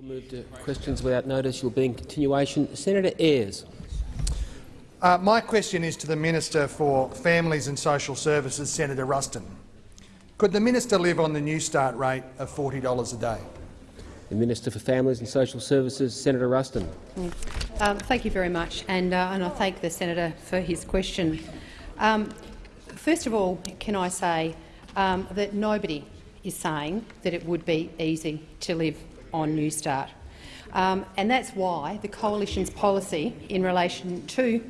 We'll move to questions without notice. You'll be in continuation. Senator Ayres. Uh, my question is to the Minister for Families and Social Services, Senator Ruston. Could the minister live on the Newstart rate of $40 a day? The Minister for Families and Social Services, Senator Ruston. Um, thank you very much, and, uh, and I thank the senator for his question. Um, first of all, can I say um, that nobody is saying that it would be easy to live on Newstart. Um, and that's why the Coalition's policy in relation to,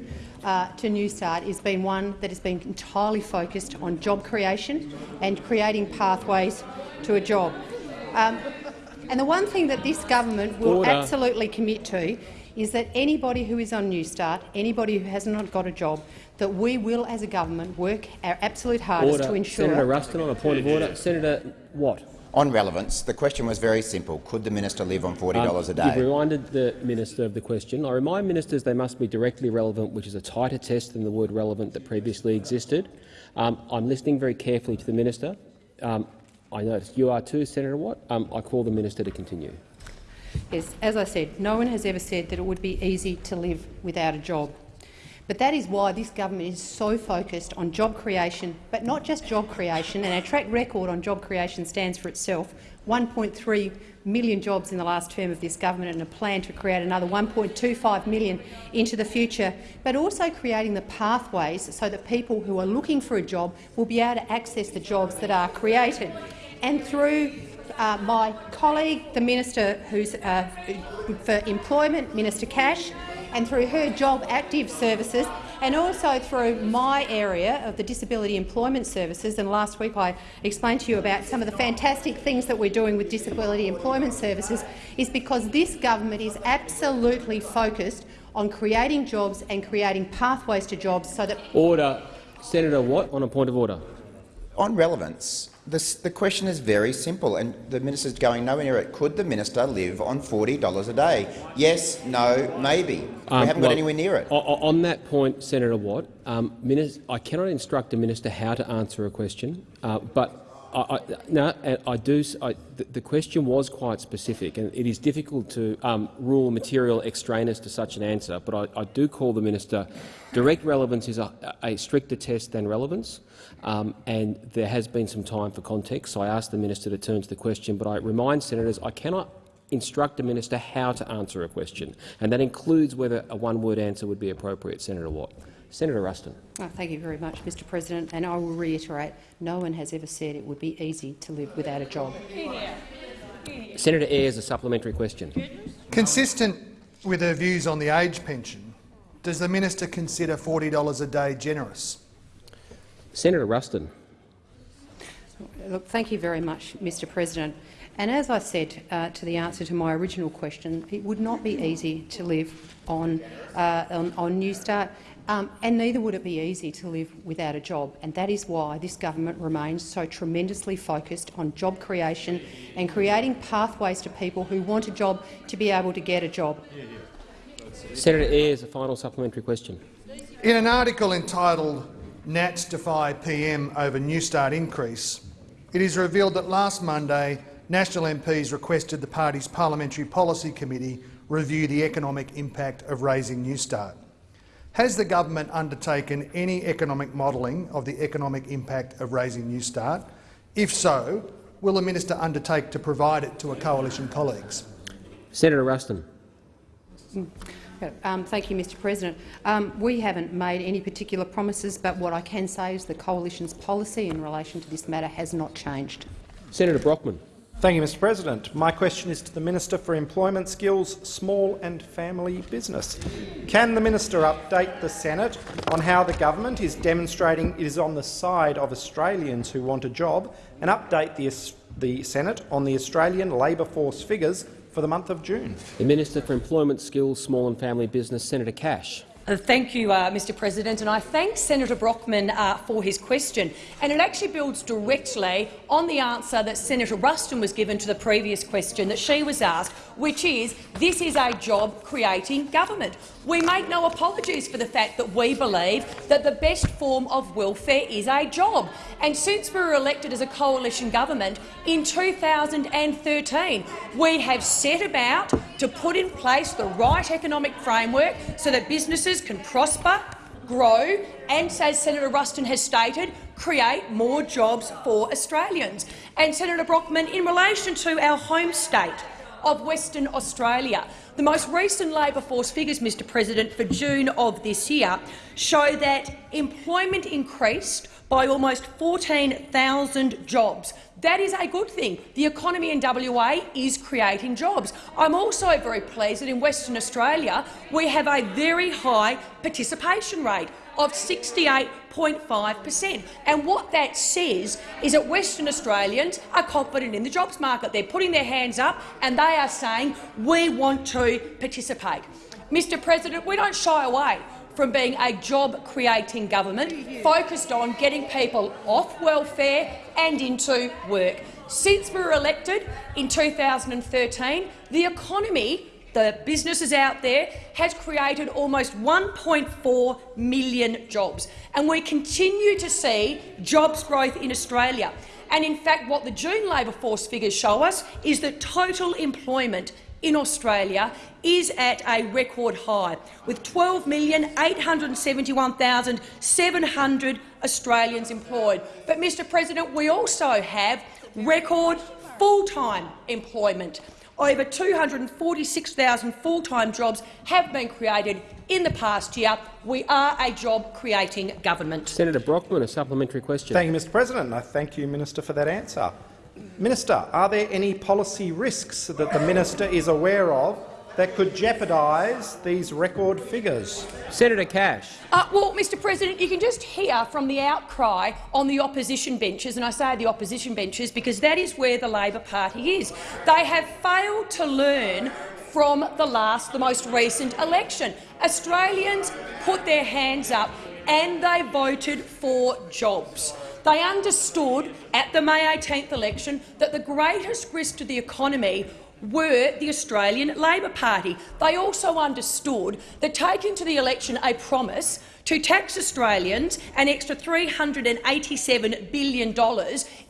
uh, to Newstart has been one that has been entirely focused on job creation and creating pathways to a job. Um, and the one thing that this government will Order. absolutely commit to is that anybody who is on Newstart, anybody who has not got a job, that we will, as a government, work our absolute hardest order. to ensure— Senator Ruston on a point of order. Senator Watt. On relevance, the question was very simple. Could the minister live on $40 um, a day? You've reminded the minister of the question. I remind ministers they must be directly relevant, which is a tighter test than the word relevant that previously existed. Um, I'm listening very carefully to the minister. Um, I notice you are too, Senator Watt. Um, I call the minister to continue. Yes, as I said, no one has ever said that it would be easy to live without a job. But that is why this government is so focused on job creation, but not just job creation, and our track record on job creation stands for itself. 1.3 million jobs in the last term of this government and a plan to create another 1.25 million into the future, but also creating the pathways so that people who are looking for a job will be able to access the jobs that are created. And through uh, my colleague, the Minister who's, uh, for Employment, Minister Cash, and through her jobactive services, and also through my area of the Disability Employment Services. And last week I explained to you about some of the fantastic things that we're doing with Disability Employment Services, is because this government is absolutely focused on creating jobs and creating pathways to jobs so that— Order. Senator Watt on a point of order. On relevance, this, the question is very simple, and the minister is going nowhere near it. Could the minister live on $40 a day? Yes, no, maybe. Um, we haven't well, got anywhere near it. On that point, Senator Watt, um, I cannot instruct a minister how to answer a question, uh, but I, I, no, I do. I, the, the, question was quite specific, and it is difficult to um, rule material extraneous to such an answer. But I, do call the minister. Direct relevance is a, a stricter test than relevance, um, and there has been some time for context. So I ask the minister to turn to the question, but I remind senators I cannot instruct a minister how to answer a question, and that includes whether a one-word answer would be appropriate. Senator Watt. Senator Ruston. Oh, thank you very much, Mr President. And I will reiterate, no one has ever said it would be easy to live without a job. Senator Ayres, a supplementary question. Consistent with her views on the age pension, does the minister consider $40 a day generous? Senator Ruston. Look, thank you very much, Mr President. And as I said uh, to the answer to my original question, it would not be easy to live on, uh, on, on Newstart. Um, and neither would it be easy to live without a job, and that is why this government remains so tremendously focused on job creation and creating pathways to people who want a job to be able to get a job. Senator Ayres, a final supplementary question. In an article entitled Nats defy PM over Newstart increase, it is revealed that last Monday National MPs requested the party's Parliamentary Policy Committee review the economic impact of raising Newstart. Has the government undertaken any economic modelling of the economic impact of raising Newstart? If so, will the minister undertake to provide it to her coalition colleagues? Senator Ruston. Mm. Um, thank you, Mr President. Um, we haven't made any particular promises, but what I can say is the coalition's policy in relation to this matter has not changed. Senator Brockman. Thank you, Mr President. My question is to the Minister for Employment Skills, Small and Family Business. Can the minister update the Senate on how the government is demonstrating it is on the side of Australians who want a job and update the, the Senate on the Australian labour force figures for the month of June? The Minister for Employment Skills, Small and Family Business, Senator Cash. Uh, thank you, uh, Mr President, and I thank Senator Brockman uh, for his question. And it actually builds directly on the answer that Senator Ruston was given to the previous question that she was asked, which is this is a job-creating government. We make no apologies for the fact that we believe that the best form of welfare is a job. And since we were elected as a coalition government in 2013, we have set about to put in place the right economic framework so that businesses can prosper, grow and, as Senator Ruston has stated, create more jobs for Australians. And, Senator Brockman, in relation to our home state of Western Australia, the most recent labour force figures, Mr President, for June of this year show that employment increased by almost 14,000 jobs. That is a good thing. The economy in WA is creating jobs. I'm also very pleased that in Western Australia we have a very high participation rate of 68.5 per cent. And what that says is that Western Australians are confident in the jobs market. They're putting their hands up and they are saying, we want to participate. Mr President, we don't shy away from being a job-creating government focused on getting people off welfare and into work. Since we were elected in 2013, the economy the businesses out there has created almost 1.4 million jobs, and we continue to see jobs growth in Australia. And in fact, what the June labour force figures show us is that total employment in Australia is at a record high, with 12,871,700 Australians employed. But, Mr President, we also have record full-time employment. Over 246,000 full-time jobs have been created in the past year. We are a job-creating government. Senator Brockman, a supplementary question. Thank you, Mr President. I thank you, Minister, for that answer. Minister, are there any policy risks that the minister is aware of that could jeopardise these record figures? Senator Cash. Uh, well, Mr President, you can just hear from the outcry on the opposition benches, and I say the opposition benches because that is where the Labor Party is. They have failed to learn from the last, the most recent election. Australians put their hands up and they voted for jobs. They understood at the May 18th election that the greatest risk to the economy were the Australian Labor Party. They also understood that taking to the election a promise to tax Australians an extra $387 billion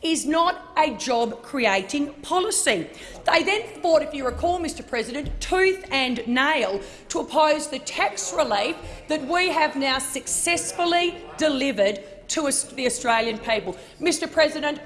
is not a job-creating policy. They then fought, if you recall, Mr President, tooth and nail to oppose the tax relief that we have now successfully delivered to the Australian people. Mr President,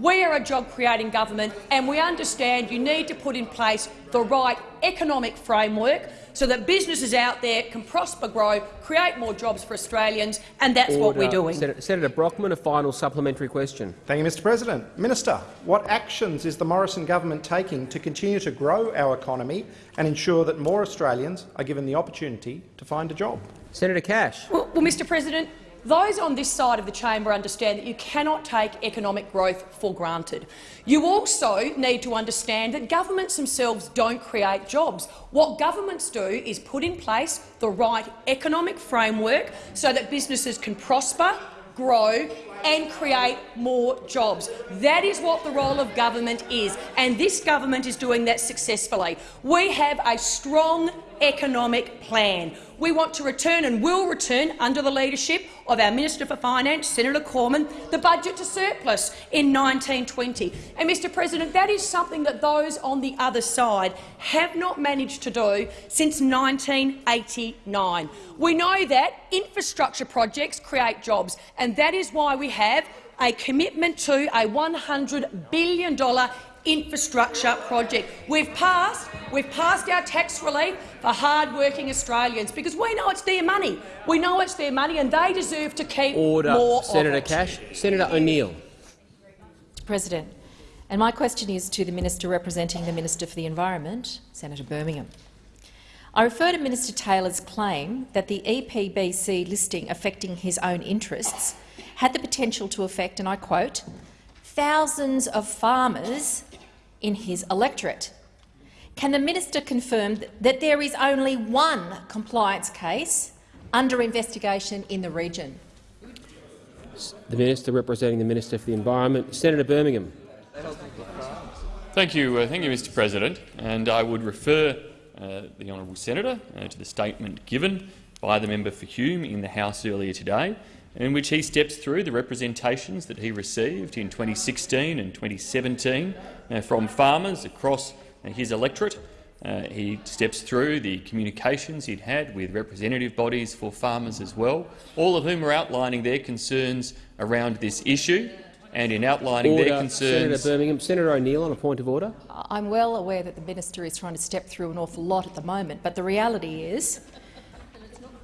we are a job-creating government and we understand you need to put in place the right economic framework so that businesses out there can prosper, grow, create more jobs for Australians, and that's Order. what we're doing. Senator, Senator Brockman, a final supplementary question. Thank you, Mr President. Minister, what actions is the Morrison government taking to continue to grow our economy and ensure that more Australians are given the opportunity to find a job? Senator Cash. Well, well Mr President, those on this side of the chamber understand that you cannot take economic growth for granted. You also need to understand that governments themselves don't create jobs. What governments do is put in place the right economic framework so that businesses can prosper, grow and create more jobs. That is what the role of government is, and this government is doing that successfully. We have a strong economic plan. We want to return and will return, under the leadership of our Minister for Finance, Senator Cormann, the budget to surplus in 1920. And, Mr President, that is something that those on the other side have not managed to do since 1989. We know that infrastructure projects create jobs, and that is why we have a commitment to a $100 billion infrastructure project. We've passed, we've passed our tax relief for hard-working Australians because we know it's their money. We know it's their money and they deserve to keep Order. more Senator of it. Cash. Senator O'Neill. President, and my question is to the minister representing the Minister for the Environment, Senator Birmingham. I refer to Minister Taylor's claim that the EPBC listing affecting his own interests had the potential to affect, and I quote, thousands of farmers in his electorate. Can the minister confirm that there is only one compliance case under investigation in the region? The Minister representing the Minister for the Environment. Senator Birmingham. Thank you, uh, thank you, Mr. President. And I would refer uh, the honourable senator uh, to the statement given by the member for Hume in the House earlier today, in which he steps through the representations that he received in 2016 and 2017 uh, from farmers across uh, his electorate. Uh, he steps through the communications he'd had with representative bodies for farmers as well, all of whom are outlining their concerns around this issue and in outlining order. their concerns. Senator Birmingham. Senator O'Neill on a point of order. I'm well aware that the minister is trying to step through an awful lot at the moment, but the reality is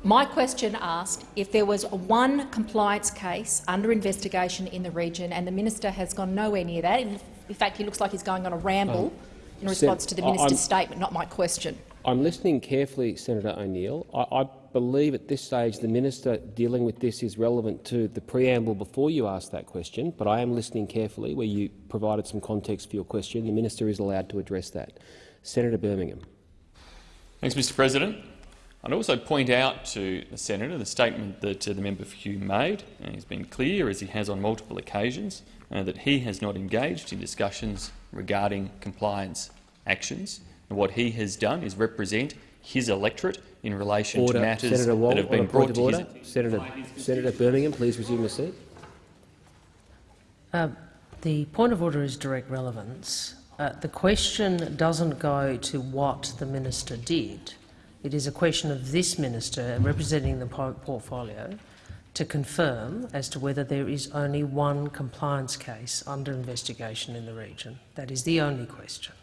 my question asked if there was one compliance case under investigation in the region, and the minister has gone nowhere near that. In fact, he looks like he's going on a ramble in response to the I- I'm- minister's statement, not my question. I'm listening carefully, Senator O'Neill. I, I believe at this stage the minister dealing with this is relevant to the preamble before you asked that question, but I am listening carefully where you provided some context for your question. The minister is allowed to address that. Senator Birmingham. Thanks, Mr President. I'd also point out to the senator the statement that uh, the member for Hume made. Uh, he's been clear, as he has on multiple occasions, uh, that he has not engaged in discussions regarding compliance actions. And what he has done is represent his electorate in relation Order. to matters Senator Wong, that have been brought to order. his— Senator, Senator Birmingham, please resume your seat. Uh, the point of order is direct relevance. Uh, the question doesn't go to what the minister did. It is a question of this minister representing the po- portfolio to confirm as to whether there is only one compliance case under investigation in the region. That is the only question.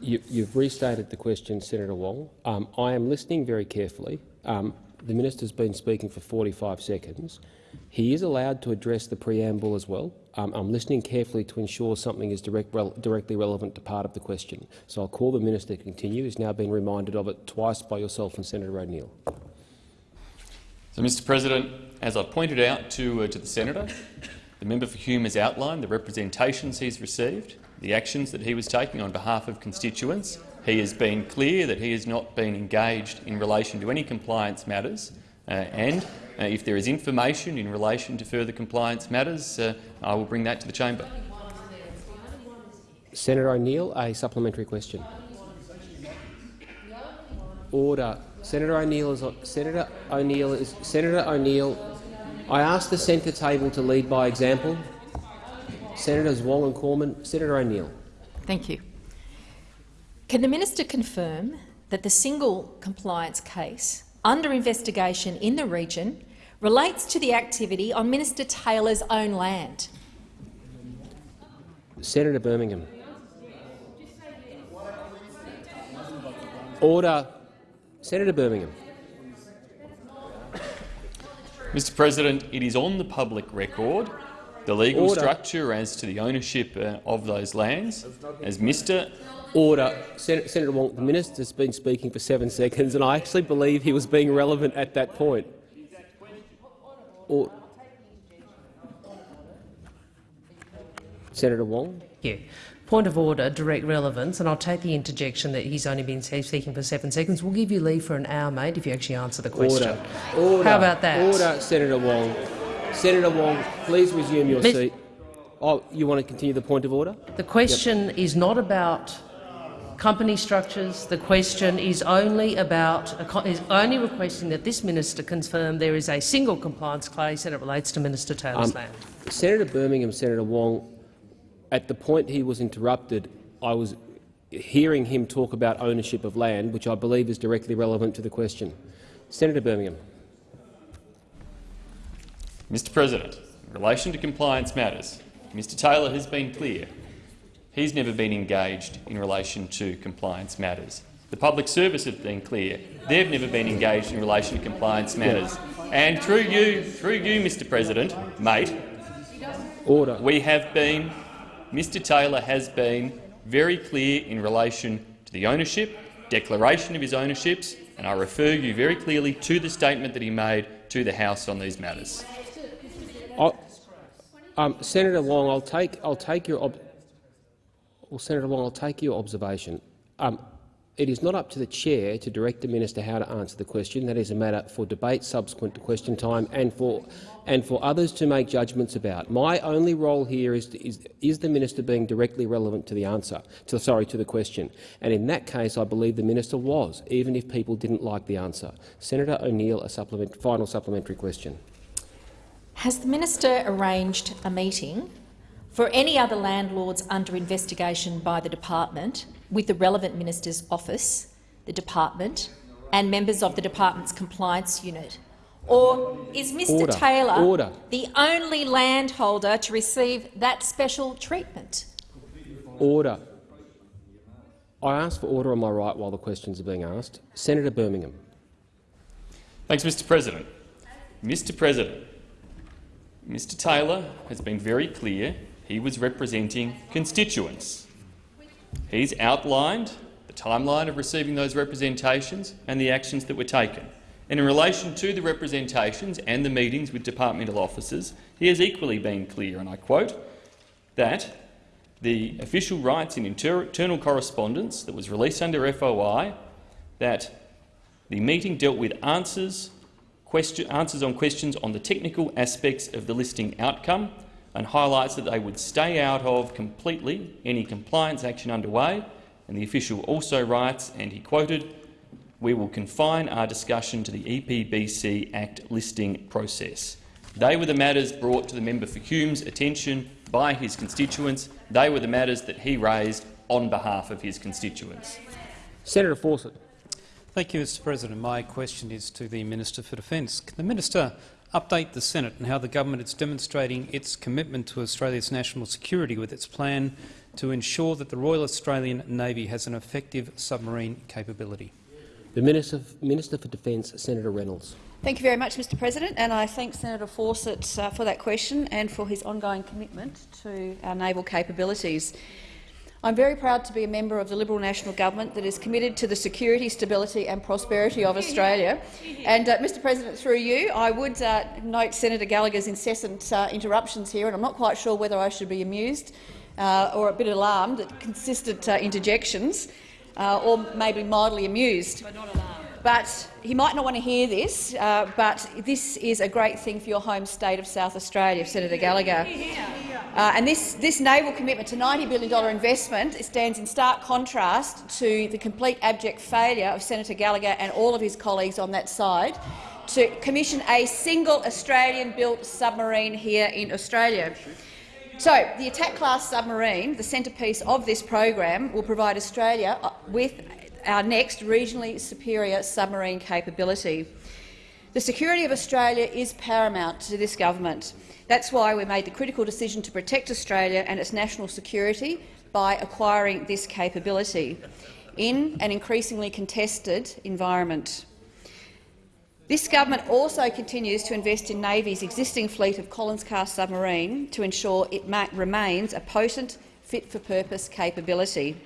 You, you've restated the question, Senator Wong. Um, I am listening very carefully. Um, the minister's been speaking for 45 seconds. He is allowed to address the preamble as well. Um, I'm listening carefully to ensure something is direct, directly relevant to part of the question. So I'll call the minister to continue. He's now been reminded of it twice by yourself and Senator O'Neill. So, Mr President, as I've pointed out to, uh, to the senator, the member for Hume has outlined the representations he's received, the actions that he was taking on behalf of constituents. He has been clear that he has not been engaged in relation to any compliance matters, uh, and uh, if there is information in relation to further compliance matters, uh, I will bring that to the chamber. Senator O'Neill, a supplementary question. Order. Senator O'Neill is Senator O'Neill is Senator O'Neill. I ask the centre table to lead by example. Senators Wong and Cormann. Senator O'Neill. Thank you. Can the minister confirm that the single compliance case under investigation in the region relates to the activity on Minister Taylor's own land? Senator Birmingham. Order. Senator Birmingham. Mr President, it is on the public record the legal Order. structure as to the ownership uh, of those lands, as Mr Order. Sen Senator Wong, the minister's been speaking for seven seconds, and I actually believe he was being relevant at that point. Or Senator Wong. Yeah. Point of order, direct relevance, and I'll take the interjection that he's only been speaking for seven seconds. We'll give you leave for an hour, mate, if you actually answer the question. Order. Order. How about that? Order, Senator Wong. Senator Wong, please resume your seat. Oh, you want to continue the point of order? The question is not about company structures. The question is only about is only requesting that this minister confirm there is a single compliance case and it relates to Minister Taylor's Um, land. Senator Birmingham, Senator Wong, at the point he was interrupted, I was hearing him talk about ownership of land, which I believe is directly relevant to the question. Senator Birmingham. Mr President, in relation to compliance matters, Mr Taylor has been clear. He's never been engaged in relation to compliance matters. The public service have been clear. They've never been engaged in relation to compliance matters. And through you, through you, Mr President, mate, Order. we have been, Mr Taylor has been very clear in relation to the ownership, declaration of his ownerships, and I refer you very clearly to the statement that he made to the House on these matters. Um, Senator Long, I'll take, I'll take your well, Senator Wong, I'll take your observation. Um, it is not up to the chair to direct the minister how to answer the question. That is a matter for debate subsequent to question time and for and for others to make judgments about. My only role here is, to, is, is the minister being directly relevant to the answer, to, sorry, to the question. And in that case, I believe the minister was, even if people didn't like the answer. Senator O'Neill, a supplement, final supplementary question. Has the minister arranged a meeting for any other landlords under investigation by the department with the relevant minister's office, the department and members of the department's compliance unit? Or is Mr Order. Taylor Order. the only landholder to receive that special treatment? Order. I ask for order on my right while the questions are being asked. Senator Birmingham. Thanks, Mr President. Mr President, Mr Taylor has been very clear he was representing constituents. He's outlined the timeline of receiving those representations and the actions that were taken. And in relation to the representations and the meetings with departmental officers, he has equally been clear, and I quote, that the official rights in inter internal correspondence that was released under FOI, that the meeting dealt with answers, question, answers on questions on the technical aspects of the listing outcome and highlights that they would stay out of completely any compliance action underway. And the official also writes, and he quoted, we will confine our discussion to the EPBC Act listing process. They were the matters brought to the member for Hume's attention by his constituents. They were the matters that he raised on behalf of his constituents. Senator Fawcett. Thank you, Mr President. My question is to the Minister for Defence. Can the minister update the Senate on how the government is demonstrating its commitment to Australia's national security with its plan to ensure that the Royal Australian Navy has an effective submarine capability? The Minister, Minister for Defence, Senator Reynolds. Thank you very much, Mr President, and I thank Senator Fawcett uh, for that question and for his ongoing commitment to our naval capabilities. I'm very proud to be a member of the Liberal National Government that is committed to the security, stability and prosperity of Australia. And, uh, Mr President, through you, I would uh, note Senator Gallacher's incessant uh, interruptions here, and I'm not quite sure whether I should be amused uh, or a bit alarmed at consistent uh, interjections, uh, or maybe mildly amused. But not alarmed. But he might not want to hear this, uh, but this is a great thing for your home state of South Australia, Senator Gallacher. Uh, and this, this naval commitment to $90 billion investment stands in stark contrast to the complete abject failure of Senator Gallacher and all of his colleagues on that side to commission a single Australian-built submarine here in Australia. So, the attack-class submarine, the centrepiece of this program, will provide Australia uh, with our next regionally superior submarine capability. The security of Australia is paramount to this government. That's why we made the critical decision to protect Australia and its national security by acquiring this capability in an increasingly contested environment. This government also continues to invest in Navy's existing fleet of Collins-class submarine to ensure it remains a potent, fit-for-purpose capability.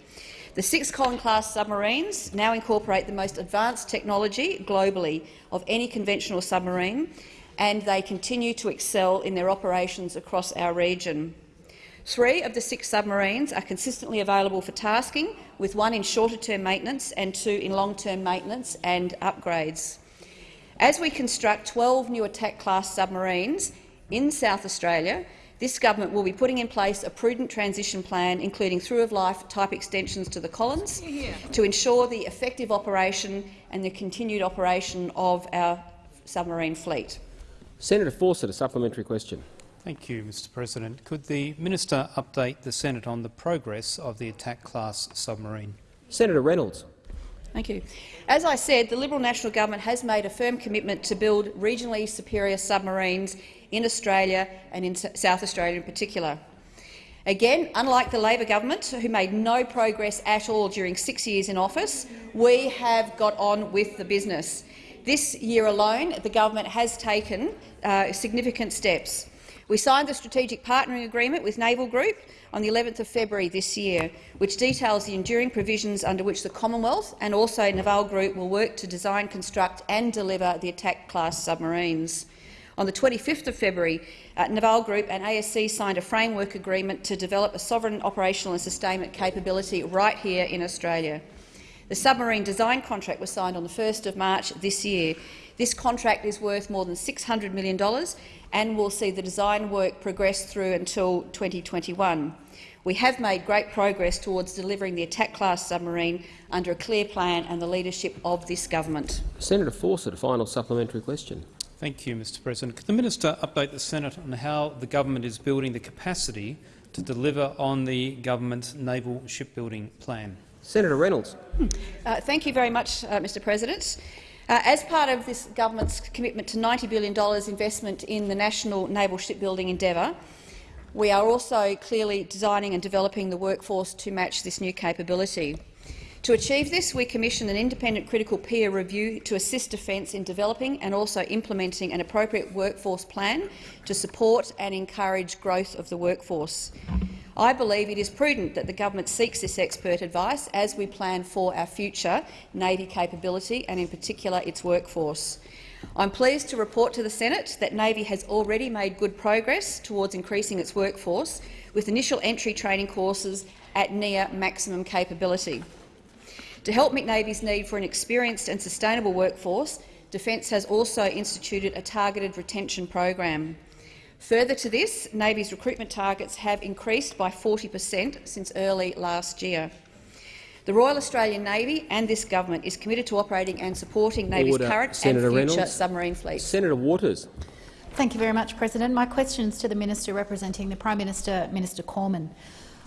The six Collins-class submarines now incorporate the most advanced technology globally of any conventional submarine, and they continue to excel in their operations across our region. Three of the six submarines are consistently available for tasking, with one in shorter-term maintenance and two in long-term maintenance and upgrades. As we construct 12 new attack-class submarines in South Australia, this government will be putting in place a prudent transition plan, including through-of-life type extensions to the Collins, to ensure the effective operation and the continued operation of our submarine fleet. Senator Fawcett, a supplementary question. Thank you, Mr President. Could the minister update the Senate on the progress of the attack-class submarine? Senator Reynolds. Thank you. As I said, the Liberal National Government has made a firm commitment to build regionally superior submarines in Australia and in South Australia in particular. Again, unlike the Labor government, who made no progress at all during six years in office, we have got on with the business. This year alone, the government has taken uh, significant steps. We signed the strategic partnering agreement with Naval Group on the 11th of February this year, which details the enduring provisions under which the Commonwealth and also Naval Group will work to design, construct and deliver the attack-class submarines. On the 25th of February, uh, Naval Group and ASC signed a framework agreement to develop a sovereign operational and sustainment capability right here in Australia. The submarine design contract was signed on the 1st of March this year. This contract is worth more than $600 million and will see the design work progress through until 2021. We have made great progress towards delivering the attack-class submarine under a clear plan and the leadership of this government. Senator Fawcett, a final supplementary question. Thank you, Mr President. Could the minister update the Senate on how the government is building the capacity to deliver on the government's naval shipbuilding plan? Senator Reynolds. Uh, thank you very much, uh, Mr President. Uh, as part of this government's commitment to $90 billion investment in the national naval shipbuilding endeavour, we are also clearly designing and developing the workforce to match this new capability. To achieve this, we commissioned an independent critical peer review to assist Defence in developing and also implementing an appropriate workforce plan to support and encourage growth of the workforce. I believe it is prudent that the government seeks this expert advice as we plan for our future Navy capability and, in particular, its workforce. I'm pleased to report to the Senate that Navy has already made good progress towards increasing its workforce, with initial entry training courses at near maximum capability. To help meet Navy's need for an experienced and sustainable workforce, Defence has also instituted a targeted retention program. Further to this, Navy's recruitment targets have increased by 40 per cent since early last year. The Royal Australian Navy and this government is committed to operating and supporting Navy's Order. current Senator and future Reynolds. submarine fleet. Senator Waters. Thank you very much, President. My question is to the Minister representing the Prime Minister, Minister Cormann.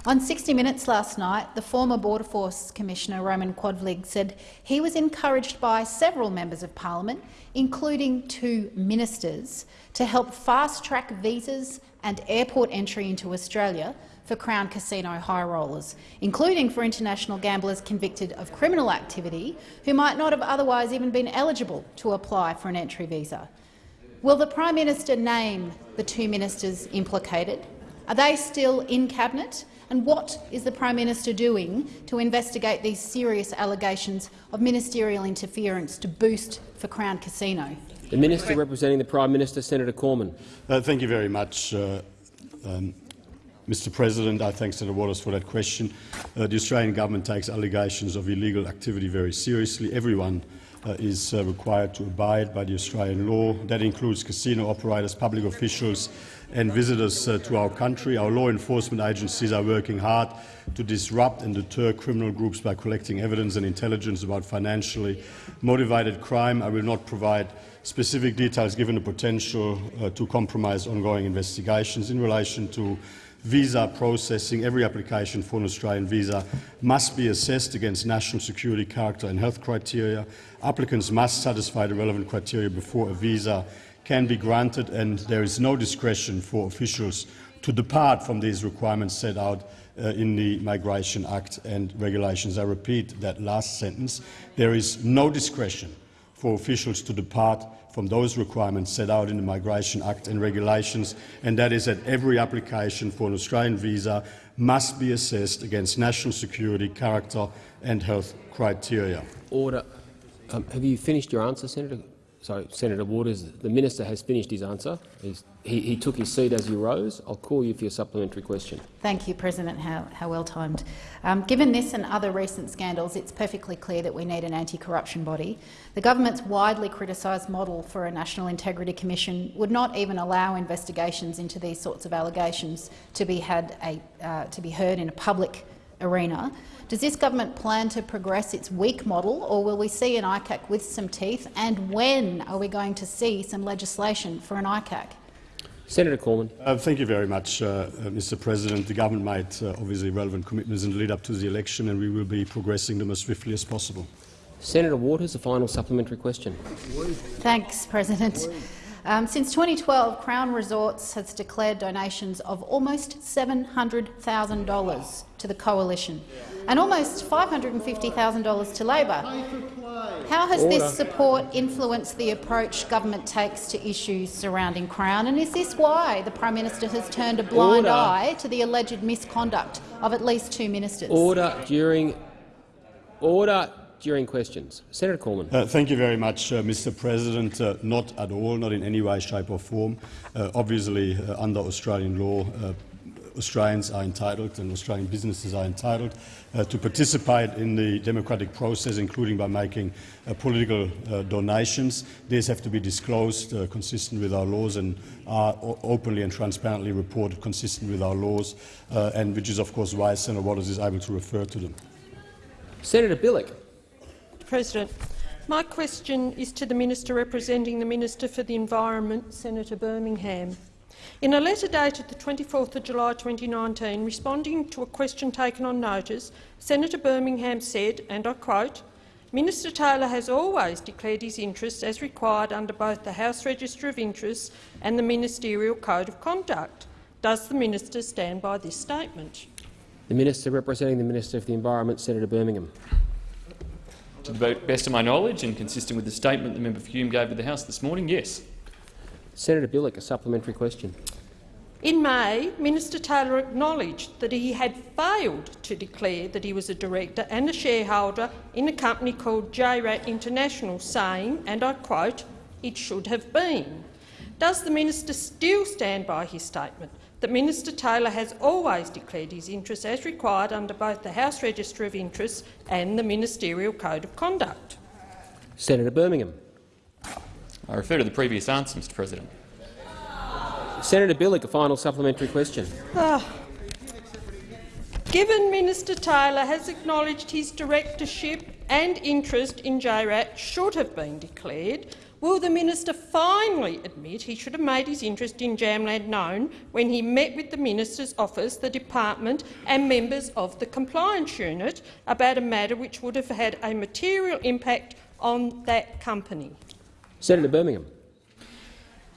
On 60 Minutes last night, the former Border Force Commissioner Roman Quaedvlieg said he was encouraged by several members of parliament, including two ministers, to help fast-track visas and airport entry into Australia for Crown Casino high rollers, including for international gamblers convicted of criminal activity who might not have otherwise even been eligible to apply for an entry visa. Will the Prime Minister name the two ministers implicated? Are they still in Cabinet? And what is the Prime Minister doing to investigate these serious allegations of ministerial interference to boost for Crown Casino? The Minister representing the Prime Minister, Senator Cormann. Uh, thank you very much, uh, um, Mr President. I thank Senator Waters for that question. Uh, the Australian government takes allegations of illegal activity very seriously. Everyone uh, is uh, required to abide by the Australian law. That includes casino operators, public officials and visitors uh, to our country. Our law enforcement agencies are working hard to disrupt and deter criminal groups by collecting evidence and intelligence about financially motivated crime. I will not provide specific details given the potential uh, to compromise ongoing investigations in relation to visa processing. Every application for an Australian visa must be assessed against national security, character and health criteria. Applicants must satisfy the relevant criteria before a visa can be granted, and there is no discretion for officials to depart from these requirements set out uh, in the Migration Act and regulations. I repeat that last sentence. There is no discretion for officials to depart from those requirements set out in the Migration Act and regulations, and that is that every application for an Australian visa must be assessed against national security, character and health criteria. Order. Um, have you finished your answer, Senator? Sorry, Senator Waters. The minister has finished his answer. He, he took his seat as you rose. I'll call you for your supplementary question. Thank you, President. How, how well timed. Um, given this and other recent scandals, it's perfectly clear that we need an anti-corruption body. The government's widely criticised model for a National Integrity Commission would not even allow investigations into these sorts of allegations to be, had a, uh, to be heard in a public arena. Does this government plan to progress its weak model, or will we see an ICAC with some teeth? And when are we going to see some legislation for an ICAC? Senator Cormann. Uh, thank you very much, uh, uh, Mr President. The government made uh, obviously relevant commitments in the lead up to the election, and we will be progressing them as swiftly as possible. Senator Waters, a final supplementary question. Thanks, President. Um, since 2012, Crown Resorts has declared donations of almost $700,000 to the Coalition and almost $550,000 to Labor. How has Order. this support influenced the approach government takes to issues surrounding Crown, and is this why the Prime Minister has turned a blind Order. eye to the alleged misconduct of at least two ministers? Order during order during questions. Senator Cormann. Uh, thank you very much, uh, Mr. President. Uh, not at all, not in any way, shape or form. Uh, obviously, uh, under Australian law, uh, Australians are entitled and Australian businesses are entitled uh, to participate in the democratic process, including by making uh, political uh, donations. These have to be disclosed consistent with our laws and are openly and transparently reported consistent with our laws, and which is, of course, why Senator Waters is able to refer to them. Senator Bilyk. President, my question is to the Minister representing the Minister for the Environment, Senator Birmingham. In a letter dated the 24th of July 2019, responding to a question taken on notice, Senator Birmingham said, and I quote, Minister Taylor has always declared his interests as required under both the House Register of Interests and the Ministerial Code of Conduct. Does the minister stand by this statement? The Minister representing the Minister for the Environment, Senator Birmingham. To the best of my knowledge and consistent with the statement the member for Hume gave to the House this morning, yes. Senator Bilyk, a supplementary question. In May, Minister Taylor acknowledged that he had failed to declare that he was a director and a shareholder in a company called JRAT International, saying, and I quote, it should have been. Does the minister still stand by his statement that Minister Taylor has always declared his interests as required under both the House Register of Interests and the Ministerial Code of Conduct? Senator Birmingham. I refer to the previous answer, Mr President. Senator Bilyk, a final supplementary question. Ah. Given Minister Taylor has acknowledged his directorship and interest in JRAT should have been declared, will the minister finally admit he should have made his interest in Jamland known when he met with the minister's office, the department and members of the compliance unit about a matter which would have had a material impact on that company? Senator Birmingham.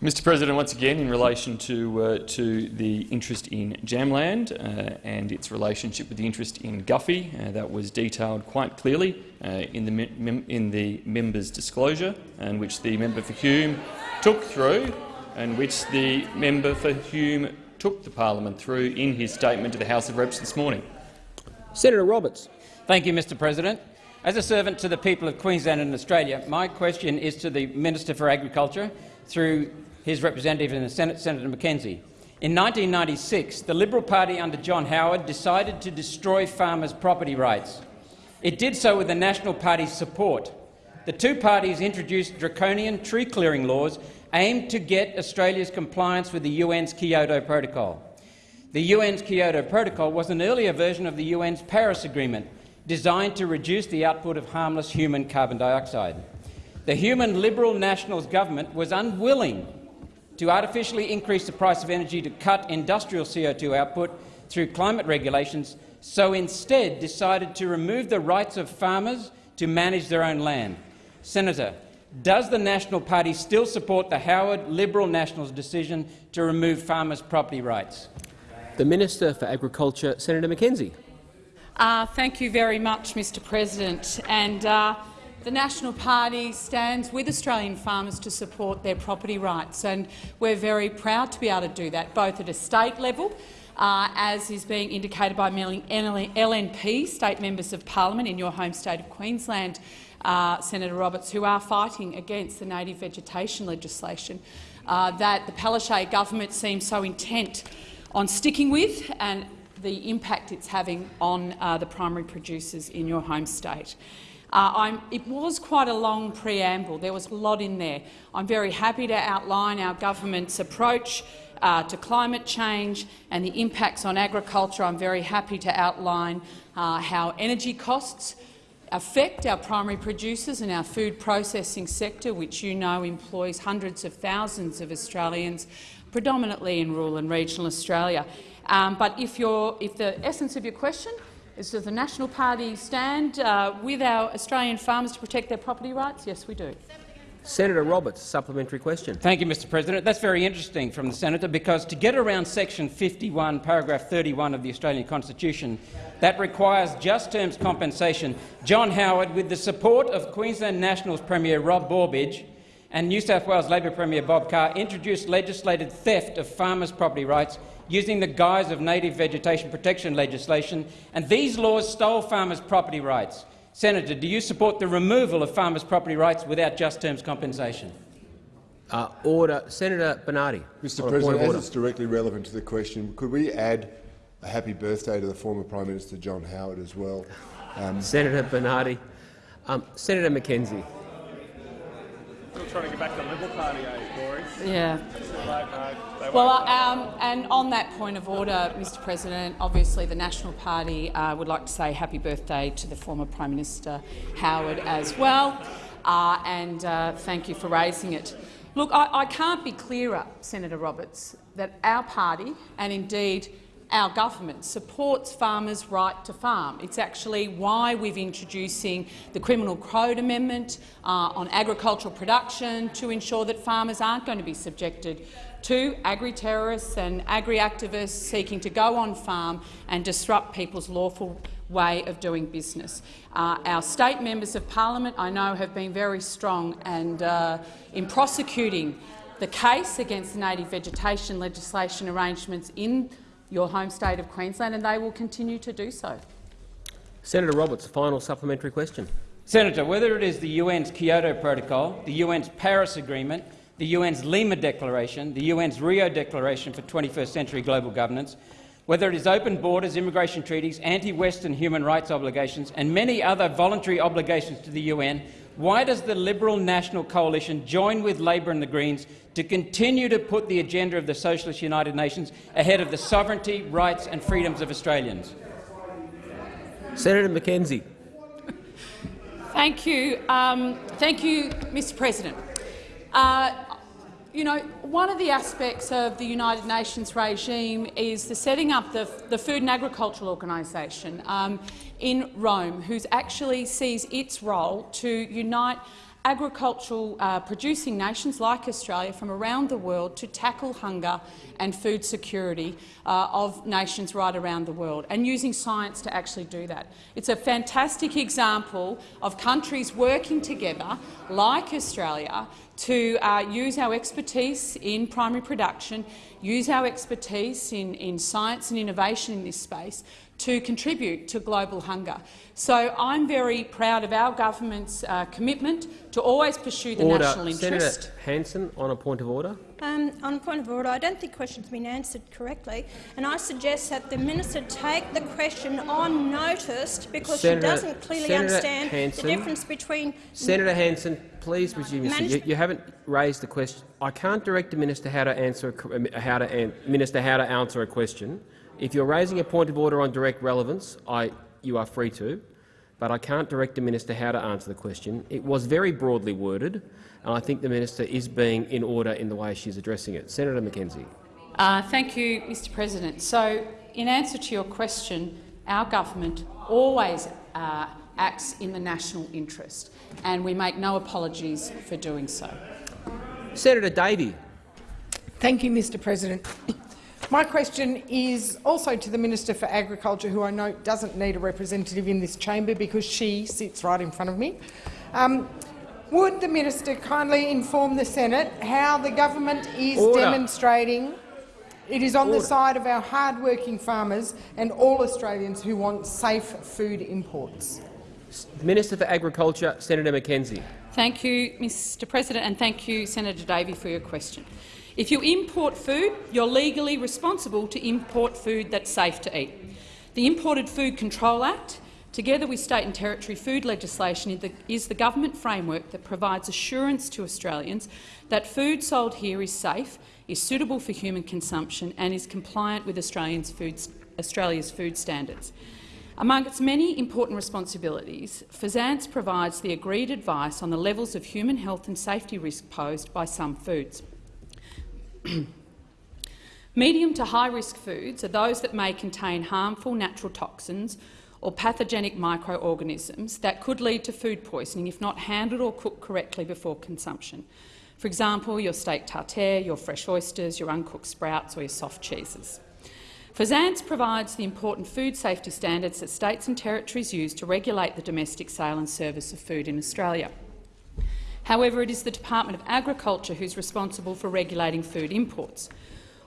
Mr President, once again, in relation to, uh, to the interest in Jamland uh, and its relationship with the interest in Guffey, uh, that was detailed quite clearly uh, in, the in the member's disclosure, and which the member for Hume took through, and which the member for Hume took the parliament through in his statement to the House of Reps this morning. Senator Roberts. Thank you, Mr President. As a servant to the people of Queensland and Australia, my question is to the Minister for Agriculture through his representative in the Senate, Senator McKenzie. In 1996, the Liberal Party under John Howard decided to destroy farmers' property rights. It did so with the National Party's support. The two parties introduced draconian tree-clearing laws aimed to get Australia's compliance with the UN's Kyoto Protocol. The UN's Kyoto Protocol was an earlier version of the UN's Paris Agreement, designed to reduce the output of harmless human carbon dioxide. The human Liberal Nationals government was unwilling to artificially increase the price of energy to cut industrial CO2 output through climate regulations, so instead decided to remove the rights of farmers to manage their own land. Senator, does the National Party still support the Howard Liberal Nationals decision to remove farmers' property rights? The Minister for Agriculture, Senator McKenzie. Uh, thank you very much, Mr President. And, uh, the National Party stands with Australian farmers to support their property rights, and we're very proud to be able to do that, both at a state level, uh, as is being indicated by LNP, state members of parliament in your home state of Queensland, uh, Senator Roberts, who are fighting against the native vegetation legislation uh, that the Palaszczuk government seems so intent on sticking with and the impact it's having on uh, the primary producers in your home state. Uh, it was quite a long preamble. There was a lot in there. I'm very happy to outline our government's approach uh, to climate change and the impacts on agriculture. I'm very happy to outline uh, how energy costs affect our primary producers and our food processing sector, which you know employs hundreds of thousands of Australians, predominantly in rural and regional Australia. Um, but if, if the essence of your question is does the National Party stand uh, with our Australian farmers to protect their property rights? Yes, we do. Senator Roberts, supplementary question. Thank you, Mr President. That's very interesting from the senator because to get around section 51, paragraph 31 of the Australian Constitution, that requires just terms compensation, John Howard, with the support of Queensland Nationals Premier Rob Borbidge and New South Wales Labor Premier Bob Carr, introduced legislated theft of farmers' property rights using the guise of native vegetation protection legislation, and these laws stole farmers' property rights. Senator, do you support the removal of farmers' property rights without just terms compensation? Uh, order. Senator Bernardi. Mr President, as it's directly relevant to the question, could we add a happy birthday to the former Prime Minister John Howard as well. Um, Senator Bernardi. Um, Senator McKenzie. Still trying to get back to the Liberal Party, eh, Boris? Yeah. They Well, um, and on that point of order, Mr President, obviously the National Party uh, would like to say happy birthday to the former Prime Minister Howard as well, uh, and uh, thank you for raising it. Look, I, I can't be clearer, Senator Roberts, that our party, and indeed our government, supports farmers' right to farm. It's actually why we're introducing the Criminal Code Amendment uh, on agricultural production to ensure that farmers aren't going to be subjected to agri-terrorists and agri-activists seeking to go on farm and disrupt people's lawful way of doing business. Uh, our state members of parliament, I know, have been very strong and uh, in prosecuting the case against the native vegetation legislation arrangements in your home state of Queensland, and they will continue to do so. Senator Roberts, final supplementary question. Senator, whether it is the UN's Kyoto Protocol, the UN's Paris Agreement, the UN's Lima Declaration, the UN's Rio Declaration for 21st Century Global Governance, whether it is open borders, immigration treaties, anti-Western human rights obligations and many other voluntary obligations to the UN, why does the Liberal National Coalition join with Labor and the Greens to continue to put the agenda of the Socialist United Nations ahead of the sovereignty, rights and freedoms of Australians? Senator McKenzie. Thank you, um, thank you, Mr. President. Uh, you know, one of the aspects of the United Nations regime is the setting up the, the Food and Agricultural Organisation um, in Rome, who actually sees its role to unite agricultural uh, producing nations like Australia from around the world to tackle hunger and food security uh, of nations right around the world, and using science to actually do that. It's a fantastic example of countries working together, like Australia, to uh, use our expertise in primary production, use our expertise in, in science and innovation in this space to contribute to global hunger. So I'm very proud of our government's uh, commitment to always pursue the order. national interest. Senator Hanson, on a point of order. Um, on point of order, I don't think the question's been answered correctly, and I suggest that the minister take the question on notice because Senator- she doesn't clearly Senator understand the difference between Senator Hanson, please resume your seat. You, you haven't raised the question. I can't direct the minister how to answer a, how to an, minister how to answer a question. If you're raising a point of order on direct relevance, I, you are free to, but I can't direct the minister how to answer the question. It was very broadly worded, and I think the minister is being in order in the way she's addressing it. Senator McKenzie. Uh, thank you, Mr President. So, in answer to your question, our government always uh, acts in the national interest, and we make no apologies for doing so. Senator Davey. Thank you, Mr President. My question is also to the Minister for Agriculture, who I know doesn't need a representative in this chamber because she sits right in front of me. Um, would the minister kindly inform the Senate how the government is Order. demonstrating it is on Order. the side of our hard-working farmers and all Australians who want safe food imports? Minister for Agriculture, Senator McKenzie. Thank you, Mr President, and thank you, Senator Davey, for your question. If you import food, you're legally responsible to import food that's safe to eat. The Imported Food Control Act, together with state and territory food legislation, is the, government framework that provides assurance to Australians that food sold here is safe, is suitable for human consumption and is compliant with food, Australia's food standards. Among its many important responsibilities, FSANZ provides the agreed advice on the levels of human health and safety risk posed by some foods. Medium to high-risk foods are those that may contain harmful natural toxins or pathogenic microorganisms that could lead to food poisoning if not handled or cooked correctly before consumption. For example, your steak tartare, your fresh oysters, your uncooked sprouts or your soft cheeses. FSANZ provides the important food safety standards that states and territories use to regulate the domestic sale and service of food in Australia. However, it is the Department of Agriculture who is responsible for regulating food imports.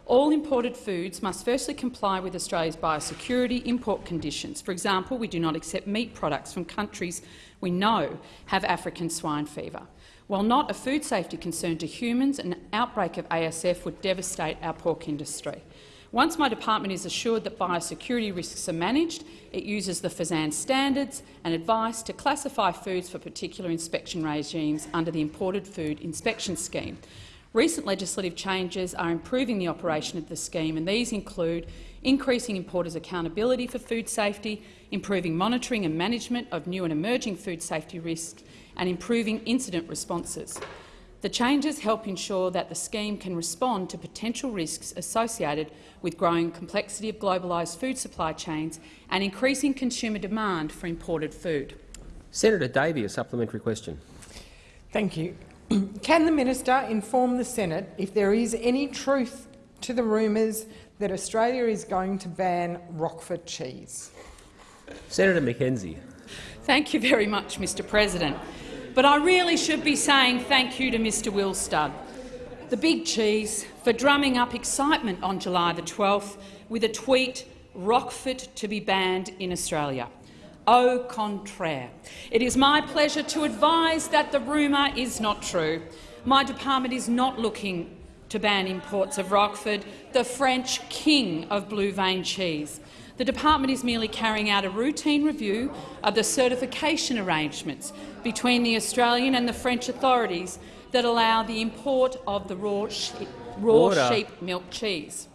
All imported foods must firstly comply with Australia's biosecurity import conditions. For example, we do not accept meat products from countries we know have African swine fever. While not a food safety concern to humans, an outbreak of ASF would devastate our pork industry. Once my department is assured that biosecurity risks are managed, it uses the FSANZ standards and advice to classify foods for particular inspection regimes under the Imported Food Inspection Scheme. Recent legislative changes are improving the operation of the scheme, and these include increasing importers' accountability for food safety, improving monitoring and management of new and emerging food safety risks, and improving incident responses. The changes help ensure that the scheme can respond to potential risks associated with growing complexity of globalised food supply chains and increasing consumer demand for imported food. Senator Davey, a supplementary question. Thank you. Can the minister inform the Senate if there is any truth to the rumours that Australia is going to ban Roquefort cheese? Senator McKenzie. Thank you very much, Mr President. But I really should be saying thank you to Mr Willstud, the big cheese, for drumming up excitement on July the 12th with a tweet, Roquefort to be banned in Australia. Au contraire. It is my pleasure to advise that the rumour is not true. My department is not looking to ban imports of Roquefort, the French king of blue vein cheese. The department is merely carrying out a routine review of the certification arrangements between the Australian and the French authorities that allow the import of the raw, sheep, raw sheep milk cheese.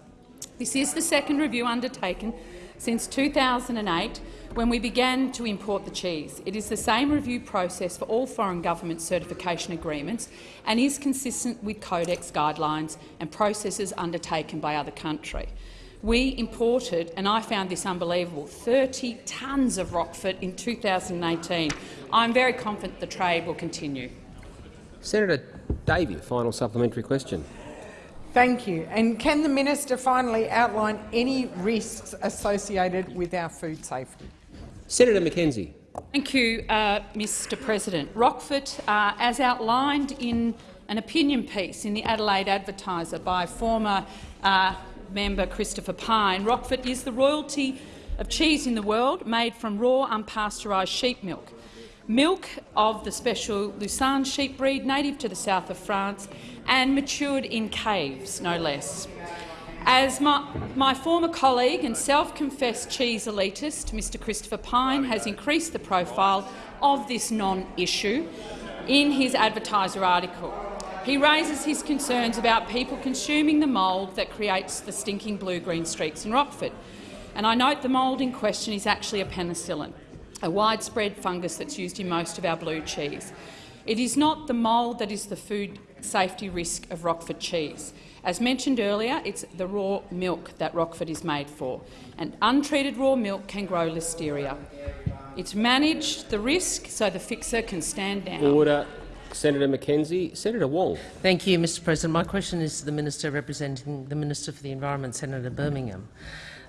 This is the second review undertaken since 2008 when we began to import the cheese. It is the same review process for all foreign government certification agreements and is consistent with Codex guidelines and processes undertaken by other countries. We imported, and I found this unbelievable, 30 tonnes of Roquefort in 2018. I'm very confident the trade will continue. Senator Davey, final supplementary question. Thank you. And can the minister finally outline any risks associated with our food safety? Senator McKenzie. Thank you, uh, Mr President. Roquefort, uh, as outlined in an opinion piece in the Adelaide Advertiser by former uh, member Christopher Pyne, Roquefort is the royalty of cheese in the world made from raw unpasteurised sheep milk. Milk of the special Lacaune sheep breed native to the south of France and matured in caves, no less. As my, my, former colleague and self-confessed cheese elitist, Mr Christopher Pyne, has increased the profile of this non-issue in his advertiser article. He raises his concerns about people consuming the mould that creates the stinking blue-green streaks in Roquefort. And I note the mould in question is actually a penicillin, a widespread fungus that's used in most of our blue cheese. It is not the mould that is the food safety risk of Roquefort cheese. As mentioned earlier, it's the raw milk that Roquefort is made for, and untreated raw milk can grow listeria. It's managed the risk so the fixer can stand down. Order. Senator McKenzie. Senator Wong. Thank you, Mr President. My question is to the Minister representing the Minister for the Environment, Senator Birmingham.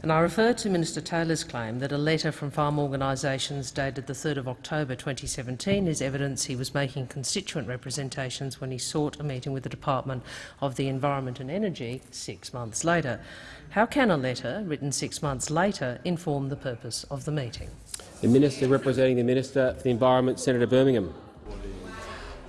And I refer to Minister Taylor's claim that a letter from farm organisations dated 3 October 2017 is evidence he was making constituent representations when he sought a meeting with the Department of the Environment and Energy six months later. How can a letter, written six months later, inform the purpose of the meeting? The Minister representing the Minister for the Environment, Senator Birmingham.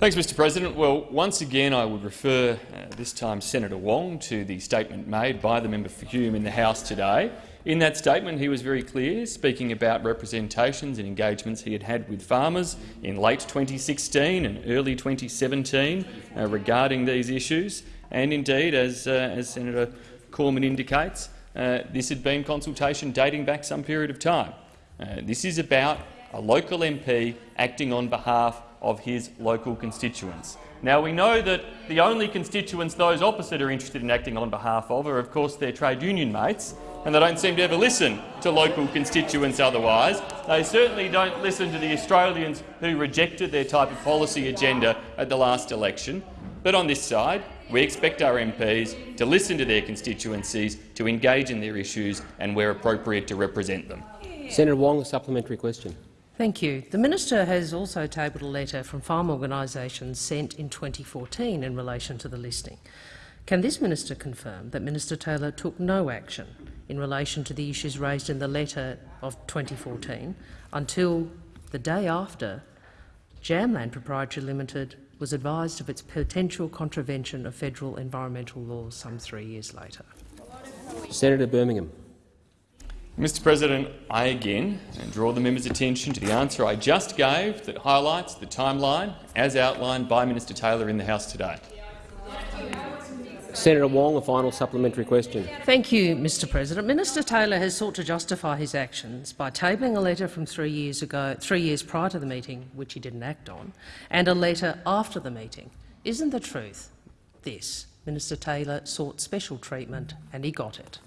Thanks, Mr President. Well, once again I would refer, uh, this time Senator Wong, to the statement made by the member for Hume in the House today. In that statement he was very clear, speaking about representations and engagements he had had with farmers in late 2016 and early 2017 uh, regarding these issues. And indeed, as, uh, as Senator Cormann indicates, uh, this had been consultation dating back some period of time. Uh, this is about a local MP acting on behalf of his local constituents. Now, we know that the only constituents those opposite are interested in acting on behalf of are, of course, their trade union mates, and they don't seem to ever listen to local constituents otherwise. They certainly don't listen to the Australians who rejected their type of policy agenda at the last election. But on this side, we expect our MPs to listen to their constituencies, to engage in their issues and, where appropriate, to represent them. Senator Wong, a supplementary question. Thank you. The minister has also tabled a letter from farm organisations sent in 2014 in relation to the listing. Can this minister confirm that Minister Taylor took no action in relation to the issues raised in the letter of 2014 until the day after Jam Land Proprietary Limited was advised of its potential contravention of federal environmental laws some three years later? Senator Birmingham. Mr President, I again draw the member's attention to the answer I just gave that highlights the timeline as outlined by Minister Taylor in the House today. Senator Wong, a final supplementary question. Thank you, Mr President. Minister Taylor has sought to justify his actions by tabling a letter from three years ago, three years prior to the meeting, which he didn't act on, and a letter after the meeting. Isn't the truth this? Minister Taylor sought special treatment and he got it.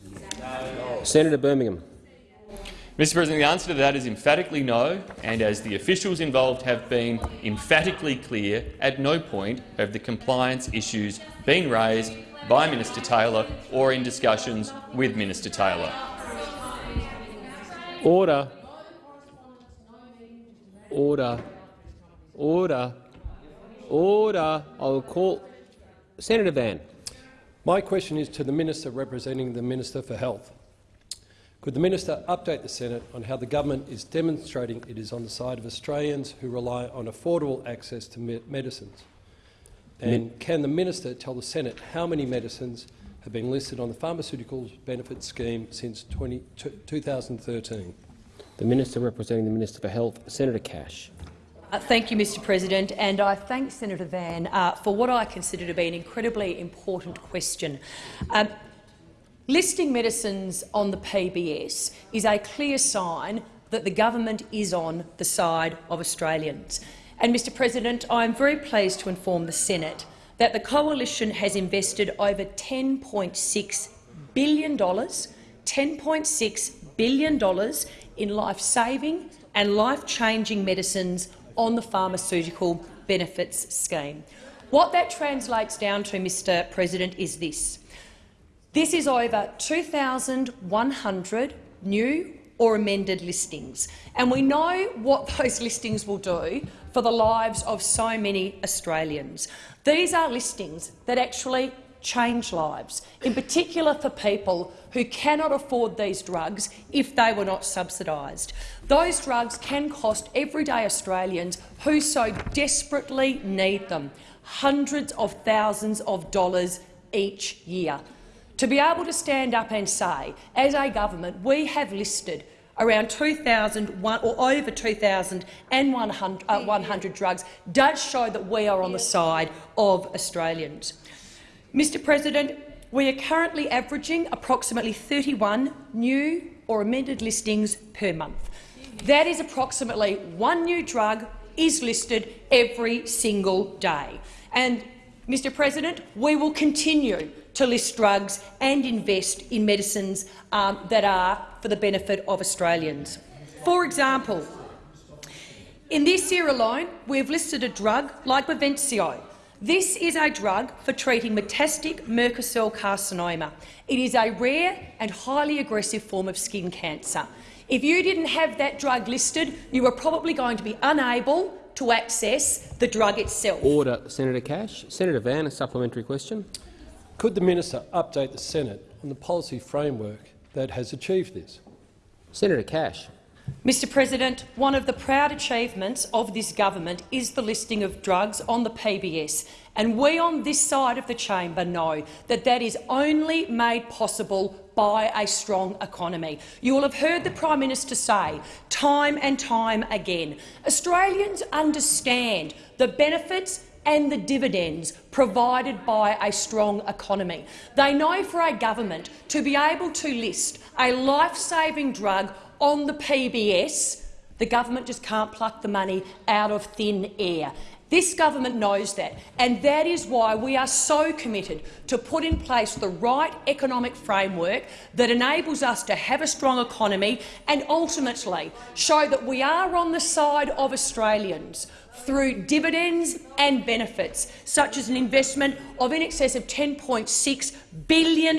Senator Birmingham. Mr President, the answer to that is emphatically no, and as the officials involved have been emphatically clear, at no point have the compliance issues been raised by Minister Taylor or in discussions with Minister Taylor. Order. Order. Order. Order. I will call Senator Van. My question is to the Minister representing the Minister for Health. Could the minister update the Senate on how the government is demonstrating it is on the side of Australians who rely on affordable access to me medicines? And can the minister tell the Senate how many medicines have been listed on the Pharmaceuticals Benefit Scheme since 20, 2013? The Minister representing the Minister for Health, Senator Cash. Uh, thank you, Mr President, and I thank Senator Van uh, for what I consider to be an incredibly important question. Um, Listing medicines on the PBS is a clear sign that the government is on the side of Australians. And, Mr President, I am very pleased to inform the Senate that the Coalition has invested over $10.6 billion, $10.6 billion in life-saving and life-changing medicines on the Pharmaceutical Benefits Scheme. What that translates down to, Mr President, is this. This is over 2,100 new or amended listings, and we know what those listings will do for the lives of so many Australians. These are listings that actually change lives, in particular for people who cannot afford these drugs if they were not subsidised. Those drugs can cost everyday Australians who so desperately need them hundreds of thousands of dollars each year. To be able to stand up and say, as a government, we have listed around 2,000 or over 2,100 uh, drugs does show that we are on the side of Australians. Mr President, we are currently averaging approximately 31 new or amended listings per month. That is approximately one new drug is listed every single day. And, Mr President, we will continue to list drugs and invest in medicines um, that are for the benefit of Australians. For example, in this year alone, we have listed a drug like Bavencio. This is a drug for treating metastatic Merkel cell carcinoma. It is a rare and highly aggressive form of skin cancer. If you didn't have that drug listed, you were probably going to be unable to access the drug itself. Order, Senator Cash. Senator Van, a supplementary question. Could the minister update the Senate on the policy framework that has achieved this? Senator Cash. Mr President, one of the proud achievements of this government is the listing of drugs on the PBS, and we on this side of the chamber know that that is only made possible by a strong economy. You will have heard the Prime Minister say time and time again, Australians understand the benefits and the dividends provided by a strong economy. They know for a government to be able to list a life-saving drug on the PBS, the government just can't pluck the money out of thin air. This government knows that, and that is why we are so committed to put in place the right economic framework that enables us to have a strong economy and ultimately show that we are on the side of Australians through dividends and benefits, such as an investment of in excess of $10.6 billion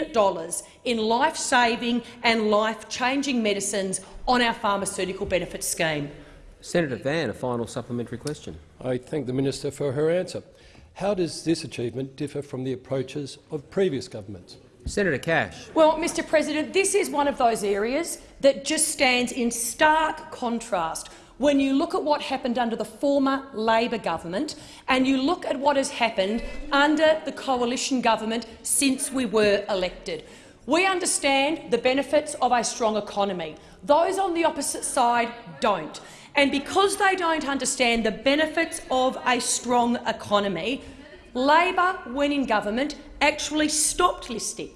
in life-saving and life-changing medicines on our pharmaceutical benefits scheme. Senator Van, a final supplementary question. I thank the minister for her answer. How does this achievement differ from the approaches of previous governments? Senator Cash. Well, Mr President, this is one of those areas that just stands in stark contrast when you look at what happened under the former Labor government and you look at what has happened under the coalition government since we were elected. We understand the benefits of a strong economy. Those on the opposite side don't. And because they don't understand the benefits of a strong economy, Labor, when in government, actually stopped listing,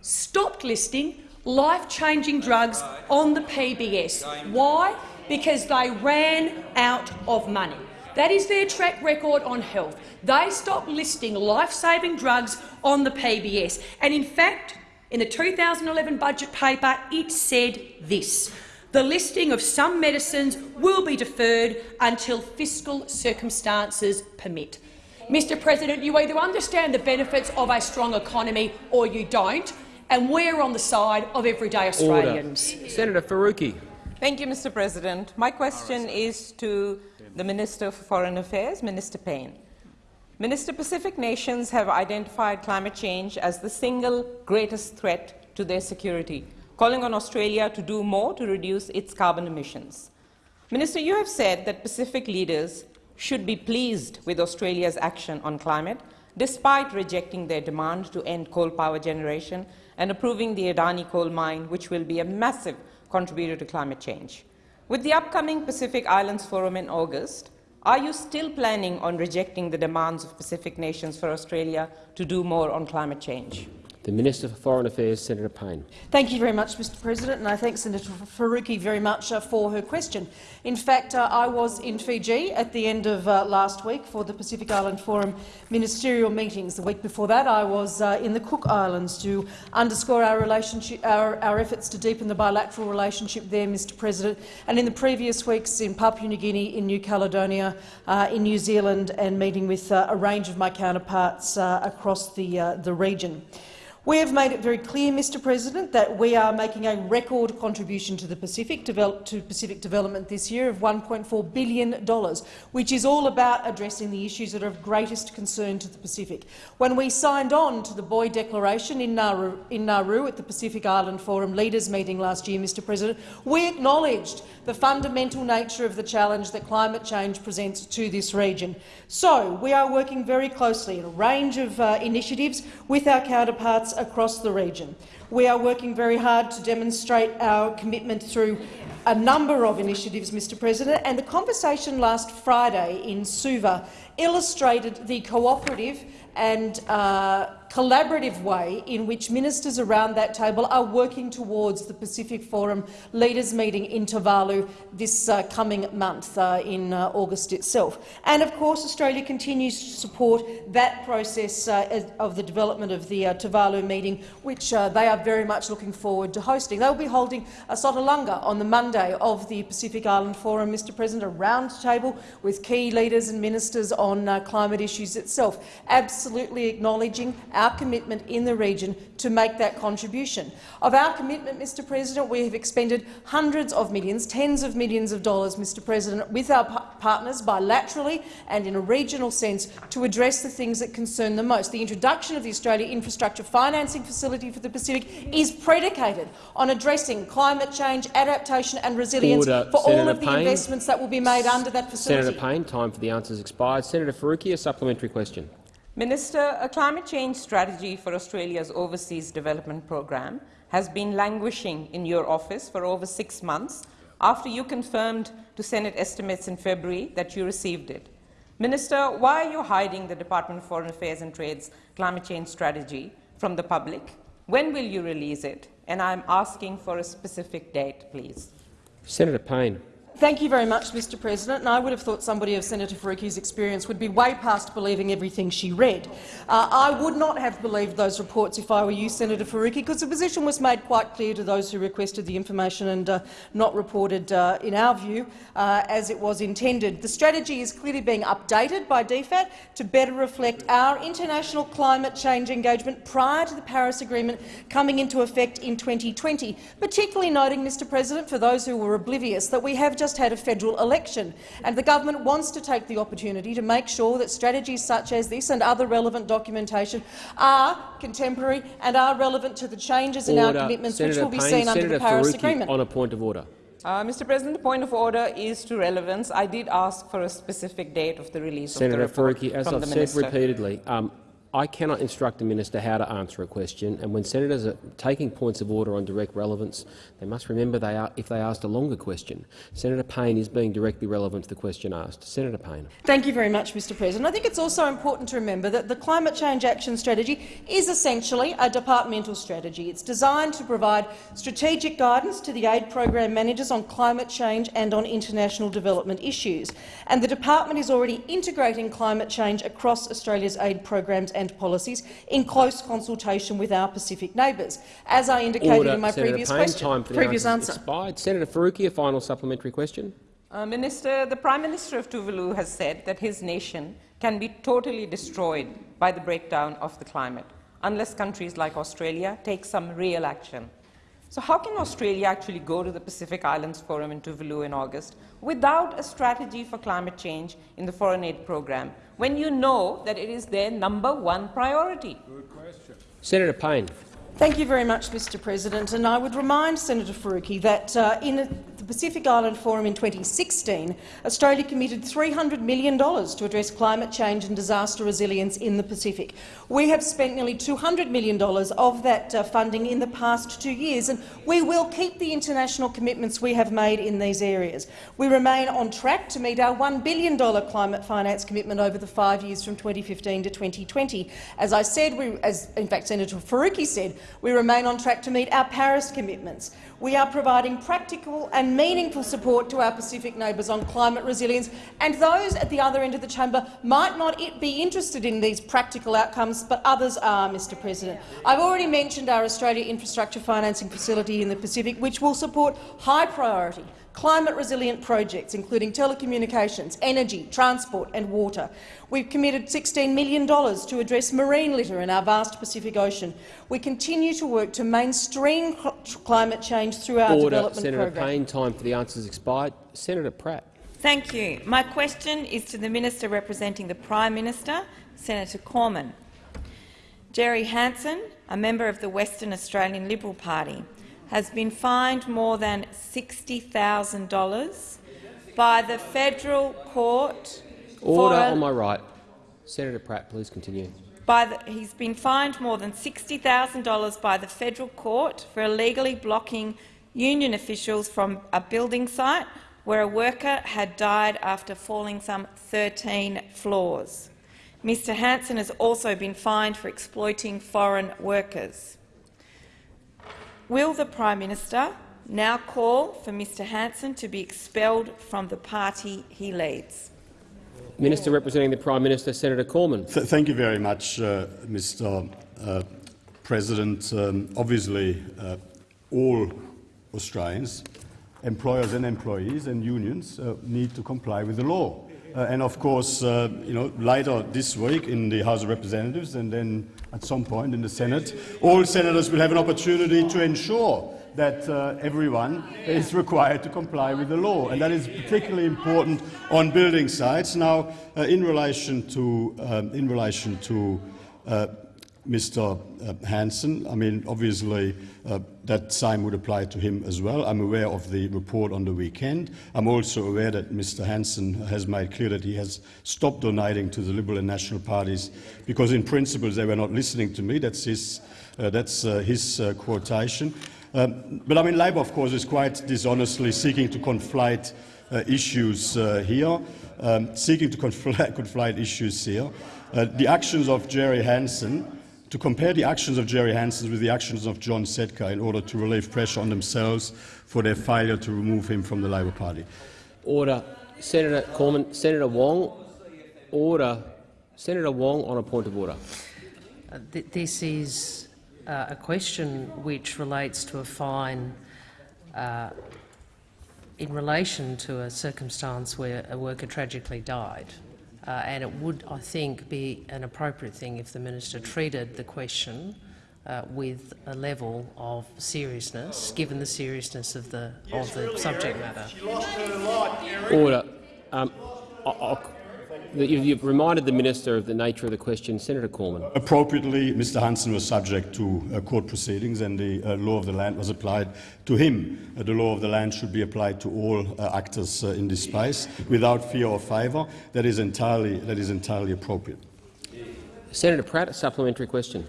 stopped listing life-changing drugs on the PBS. Why? Because they ran out of money. That is their track record on health. They stopped listing life-saving drugs on the PBS. And in fact, in the 2011 budget paper, it said this. The listing of some medicines will be deferred until fiscal circumstances permit. Mr President, you either understand the benefits of a strong economy or you don't, and we're on the side of everyday Australians. Order. Senator Faruqi. Thank you, Mr President. My question is to the Minister for Foreign Affairs, Minister Payne. Minister, Pacific nations have identified climate change as the single greatest threat to their security, calling on Australia to do more to reduce its carbon emissions. Minister, you have said that Pacific leaders should be pleased with Australia's action on climate, despite rejecting their demand to end coal power generation and approving the Adani coal mine, which will be a massive contributor to climate change. With the upcoming Pacific Islands Forum in August, are you still planning on rejecting the demands of Pacific nations for Australia to do more on climate change? The Minister for Foreign Affairs, Senator Payne. Thank you very much, Mr President, and I thank Senator Faruqi very much uh, for her question. In fact, uh, I was in Fiji at the end of uh, last week for the Pacific Island Forum ministerial meetings. The week before that, I was uh, in the Cook Islands to underscore our, our, our, efforts to deepen the bilateral relationship there, Mr President, and in the previous weeks in Papua New Guinea, in New Caledonia, uh, in New Zealand, and meeting with uh, a range of my counterparts across the, the region. We have made it very clear, Mr President, that we are making a record contribution to the Pacific, to Pacific development this year of $1.4 billion, which is all about addressing the issues that are of greatest concern to the Pacific. When we signed on to the Boe Declaration in Nauru, in Nauru at the Pacific Island Forum Leaders meeting last year, Mr President, we acknowledged the fundamental nature of the challenge that climate change presents to this region. So we are working very closely in a range of uh, initiatives with our counterparts across the region. We are working very hard to demonstrate our commitment through a number of initiatives, Mr President, and the conversation last Friday in Suva illustrated the cooperative and uh, collaborative way in which ministers around that table are working towards the Pacific Forum leaders meeting in Tuvalu this uh, coming month uh, in uh, August itself. And of course Australia continues to support that process uh, of the development of the uh, Tuvalu meeting, which uh, they are very much looking forward to hosting. They will be holding a Sotalunga on the Monday of the Pacific Island Forum, Mr President, a round table with key leaders and ministers on climate issues itself, absolutely acknowledging our commitment in the region to make that contribution. Of our commitment, Mr President, we have expended hundreds of millions, tens of millions of dollars, Mr President, with our partners bilaterally and in a regional sense to address the things that concern them most. The introduction of the Australia Infrastructure Financing Facility for the Pacific is predicated on addressing climate change, adaptation and resilience Order. for Senator all of the Payne. investments that will be made under that facility. Senator Payne, time for the answers expired. Senator Faruqi, a supplementary question. Minister, a climate change strategy for Australia's overseas development program has been languishing in your office for over six months after you confirmed to Senate estimates in February that you received it. Minister, why are you hiding the Department of Foreign Affairs and Trade's climate change strategy from the public? When will you release it? And I'm asking for a specific date, please. Senator Payne. Thank you very much, Mr President. And I would have thought somebody of Senator Faruqi's experience would be way past believing everything she read. Uh, I would not have believed those reports if I were you, Senator Faruqi, because the position was made quite clear to those who requested the information and uh, not reported, uh, in our view, uh, as it was intended. The strategy is clearly being updated by DFAT to better reflect our international climate change engagement prior to the Paris Agreement coming into effect in 2020, particularly noting, Mr President, for those who were oblivious, that we have just had a federal election, and the government wants to take the opportunity to make sure that strategies such as this and other relevant documentation are contemporary and are relevant to the changes in our commitments Senator which will be Payne, seen Senator under the Paris Faruqi Agreement. On a point of order. Uh, Mr. President, the point of order is to relevance. I did ask for a specific date of the release Senator of the report Faruqi, as I've said minister. repeatedly, um, I cannot instruct a minister how to answer a question, and when senators are taking points of order on direct relevance, they must remember they are, if they asked a longer question. Senator Payne is being directly relevant to the question asked. Senator Payne. Thank you very much, Mr President. I think it's also important to remember that the Climate Change Action Strategy is essentially a departmental strategy. It's designed to provide strategic guidance to the aid program managers on climate change and on international development issues. And the department is already integrating climate change across Australia's aid programs and policies in close consultation with our Pacific neighbours, as I indicated Order. in my Senator previous Payne, question. time for previous answer. Expired. Senator Faruqi, a final supplementary question. Uh, Minister, the Prime Minister of Tuvalu has said that his nation can be totally destroyed by the breakdown of the climate unless countries like Australia take some real action. So how can Australia actually go to the Pacific Islands Forum in Tuvalu in August without a strategy for climate change in the foreign aid program, when you know that it is their number one priority? Good question. Senator Payne. Thank you very much, Mr President. And I would remind Senator Faruqi that uh, in the Pacific Island Forum in 2016, Australia committed $300 million to address climate change and disaster resilience in the Pacific. We have spent nearly $200 million of that uh, funding in the past two years, and we will keep the international commitments we have made in these areas. We remain on track to meet our $1 billion climate finance commitment over the five years from 2015 to 2020. As I said, we, as in fact Senator Faruqi said, we remain on track to meet our Paris commitments. We are providing practical and meaningful support to our Pacific neighbours on climate resilience, and those at the other end of the chamber might not be interested in these practical outcomes, but others are, Mr President. I've already mentioned our Australia Infrastructure Financing Facility in the Pacific, which will support high-priority climate-resilient projects, including telecommunications, energy, transport and water. We've committed $16 million to address marine litter in our vast Pacific Ocean. We continue to work to mainstream cl climate change through our Order. development Senator program. Payne. Time for the answers expired. Senator Pratt. Thank you. My question is to the Minister representing the Prime Minister, Senator Cormann. Jerry Hanssen, a member of the Western Australian Liberal Party, has been fined more than $60,000 by the federal court Order on my right. Senator Pratt, please continue. by the, he's been fined more than $60,000 by the federal court for illegally blocking union officials from a building site where a worker had died after falling some 13 floors. Mr Hanssen has also been fined for exploiting foreign workers. Will the Prime Minister now call for Mr Hanssen to be expelled from the party he leads? Minister representing the Prime Minister, Senator Cormann. Th thank you very much, uh, Mr. Uh, President. Um, obviously, uh, all Australians, employers and employees and unions, uh, need to comply with the law. Uh, and of course, uh, you know, later this week in the House of Representatives and then at some point in the Senate, all senators will have an opportunity to ensure that uh, everyone is required to comply with the law, and that is particularly important on building sites. Now, uh, in relation to um, in relation to uh, Mr. Uh, Hanssen, I mean, obviously uh, that same would apply to him as well. I'm aware of the report on the weekend. I'm also aware that Mr. Hanssen has made clear that he has stopped donating to the Liberal and National parties because, in principle, they were not listening to me. That's his, uh, that's, uh, his uh, quotation. Um, but I mean, Labor, of course, is quite dishonestly seeking to conflate uh, issues here, um, seeking to conflate, conflate issues here. The actions of Jerry Hanssen, to compare the actions of Jerry Hanssen with the actions of John Setka in order to relieve pressure on themselves for their failure to remove him from the Labor Party. Order. Senator Cormann. Senator Wong. Order. Senator Wong on a point of order. Uh, th this is uh, a question which relates to a fine uh, in relation to a circumstance where a worker tragically died. Uh, and it would, I think, be an appropriate thing if the minister treated the question uh, with a level of seriousness, given the seriousness of the of the subject matter. Order. Um, I- I'll- you- You've reminded the minister of the nature of the question. Senator Cormann. Appropriately, Mr Hanssen was subject to uh, court proceedings and the uh, law of the land was applied to him. Uh, the law of the land should be applied to all actors in this space without fear or favour. That is entirely, that is entirely appropriate. Senator Pratt, a supplementary question.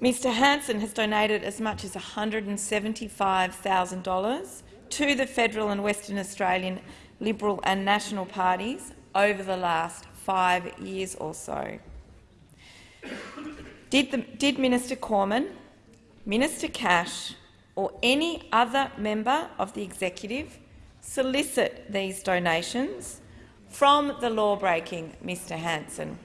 Mr Hanssen has donated as much as $175,000 to the federal and Western Australian Liberal and National parties over the last five years or so. Did, the, did Minister Cormann, Minister Cash or any other member of the executive solicit these donations from the law-breaking Mr Hanssen?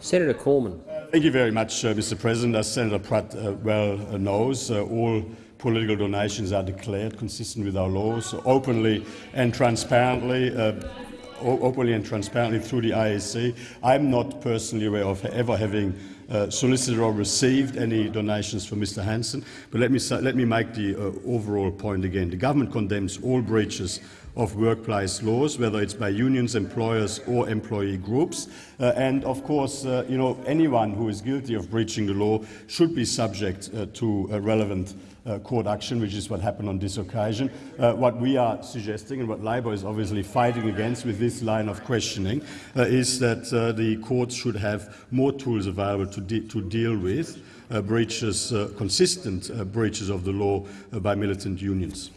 Senator Cormann. Thank you very much, uh, Mr. President. As Senator Pratt uh, well uh, knows, uh, all political donations are declared consistent with our laws, openly and transparently. Uh, openly and transparently through the AEC. I'm not personally aware of ever having uh, solicited or received any donations from Mr Hanssen, but let me, let me make the uh, overall point again. The government condemns all breaches of workplace laws, whether it's by unions, employers or employee groups. Uh, and of course, uh, you know, anyone who is guilty of breaching the law should be subject uh, to relevant uh, court action, which is what happened on this occasion. Uh, what we are suggesting and what Labor is obviously fighting against with this line of questioning uh, is that the courts should have more tools available to, de to deal with breaches, consistent breaches of the law by militant unions.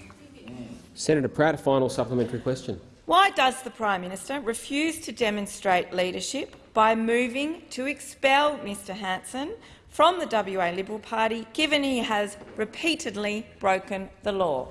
Senator Pratt, a final supplementary question. Why does the Prime Minister refuse to demonstrate leadership by moving to expel Mr Hanssen from the WA Liberal Party, given he has repeatedly broken the law?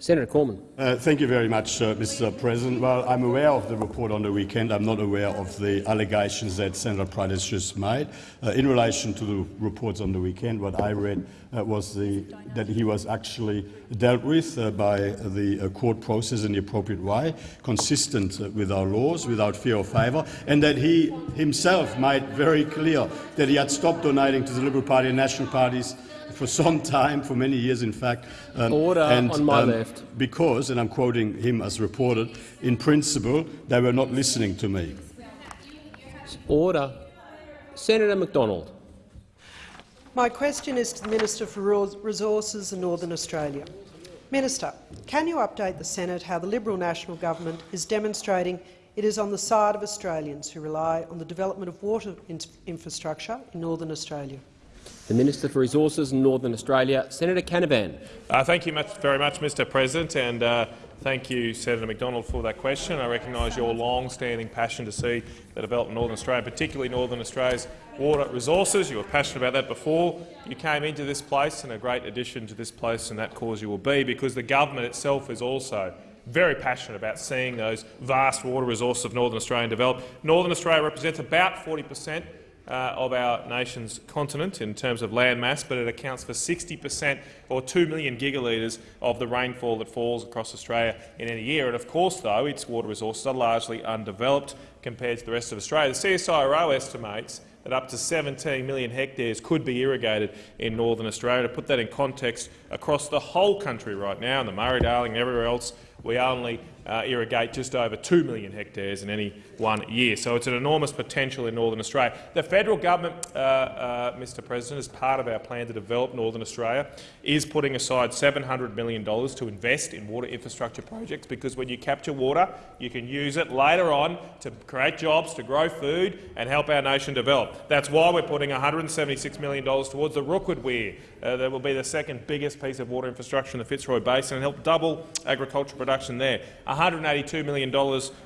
Senator Cormann. Uh, thank you very much, uh, Mr. President. Well, I'm aware of the report on the weekend. I'm not aware of the allegations that Senator has just made. Uh, in relation to the reports on the weekend, what I read uh, was the, that he was actually dealt with uh, by the uh, court process in the appropriate way, consistent with our laws, without fear or favour, and that he himself made very clear that he had stopped donating to the Liberal Party and national parties for some time, for many years in fact. Um, Order and, on my um, left. Because, and I'm quoting him as reported, in principle they were not listening to me. Order. Senator McDonald. My question is to the Minister for Resources and Northern Australia. Minister, can you update the Senate how the Liberal National Government is demonstrating it is on the side of Australians who rely on the development of water infrastructure in Northern Australia? The Minister for Resources in Northern Australia, Senator Canavan. Uh, thank you much, very much, Mr President, and uh, thank you, Senator McDonald, for that question. I recognise your long-standing passion to see the development of Northern Australia, particularly Northern Australia's water resources. You were passionate about that before you came into this place, and a great addition to this place and that cause you will be, because the government itself is also very passionate about seeing those vast water resources of Northern Australia develop. Northern Australia represents about 40 per cent uh, of our nation's continent in terms of land mass, but it accounts for 60 per cent or 2 million gigalitres of the rainfall that falls across Australia in any year. And of course, though, its water resources are largely undeveloped compared to the rest of Australia. The CSIRO estimates that up to 17 million hectares could be irrigated in northern Australia. To put that in context, across the whole country right now, in the Murray-Darling and everywhere else, we only uh, irrigate just over 2 million hectares in any one year. So it's an enormous potential in Northern Australia. The federal government, uh, uh, Mr President, as part of our plan to develop Northern Australia, is putting aside $700 million to invest in water infrastructure projects because when you capture water, you can use it later on to create jobs, to grow food and help our nation develop. That's why we're putting $176 million towards the Rookwood Weir. Uh, that will be the second biggest piece of water infrastructure in the Fitzroy Basin and help double agricultural production there. $182 million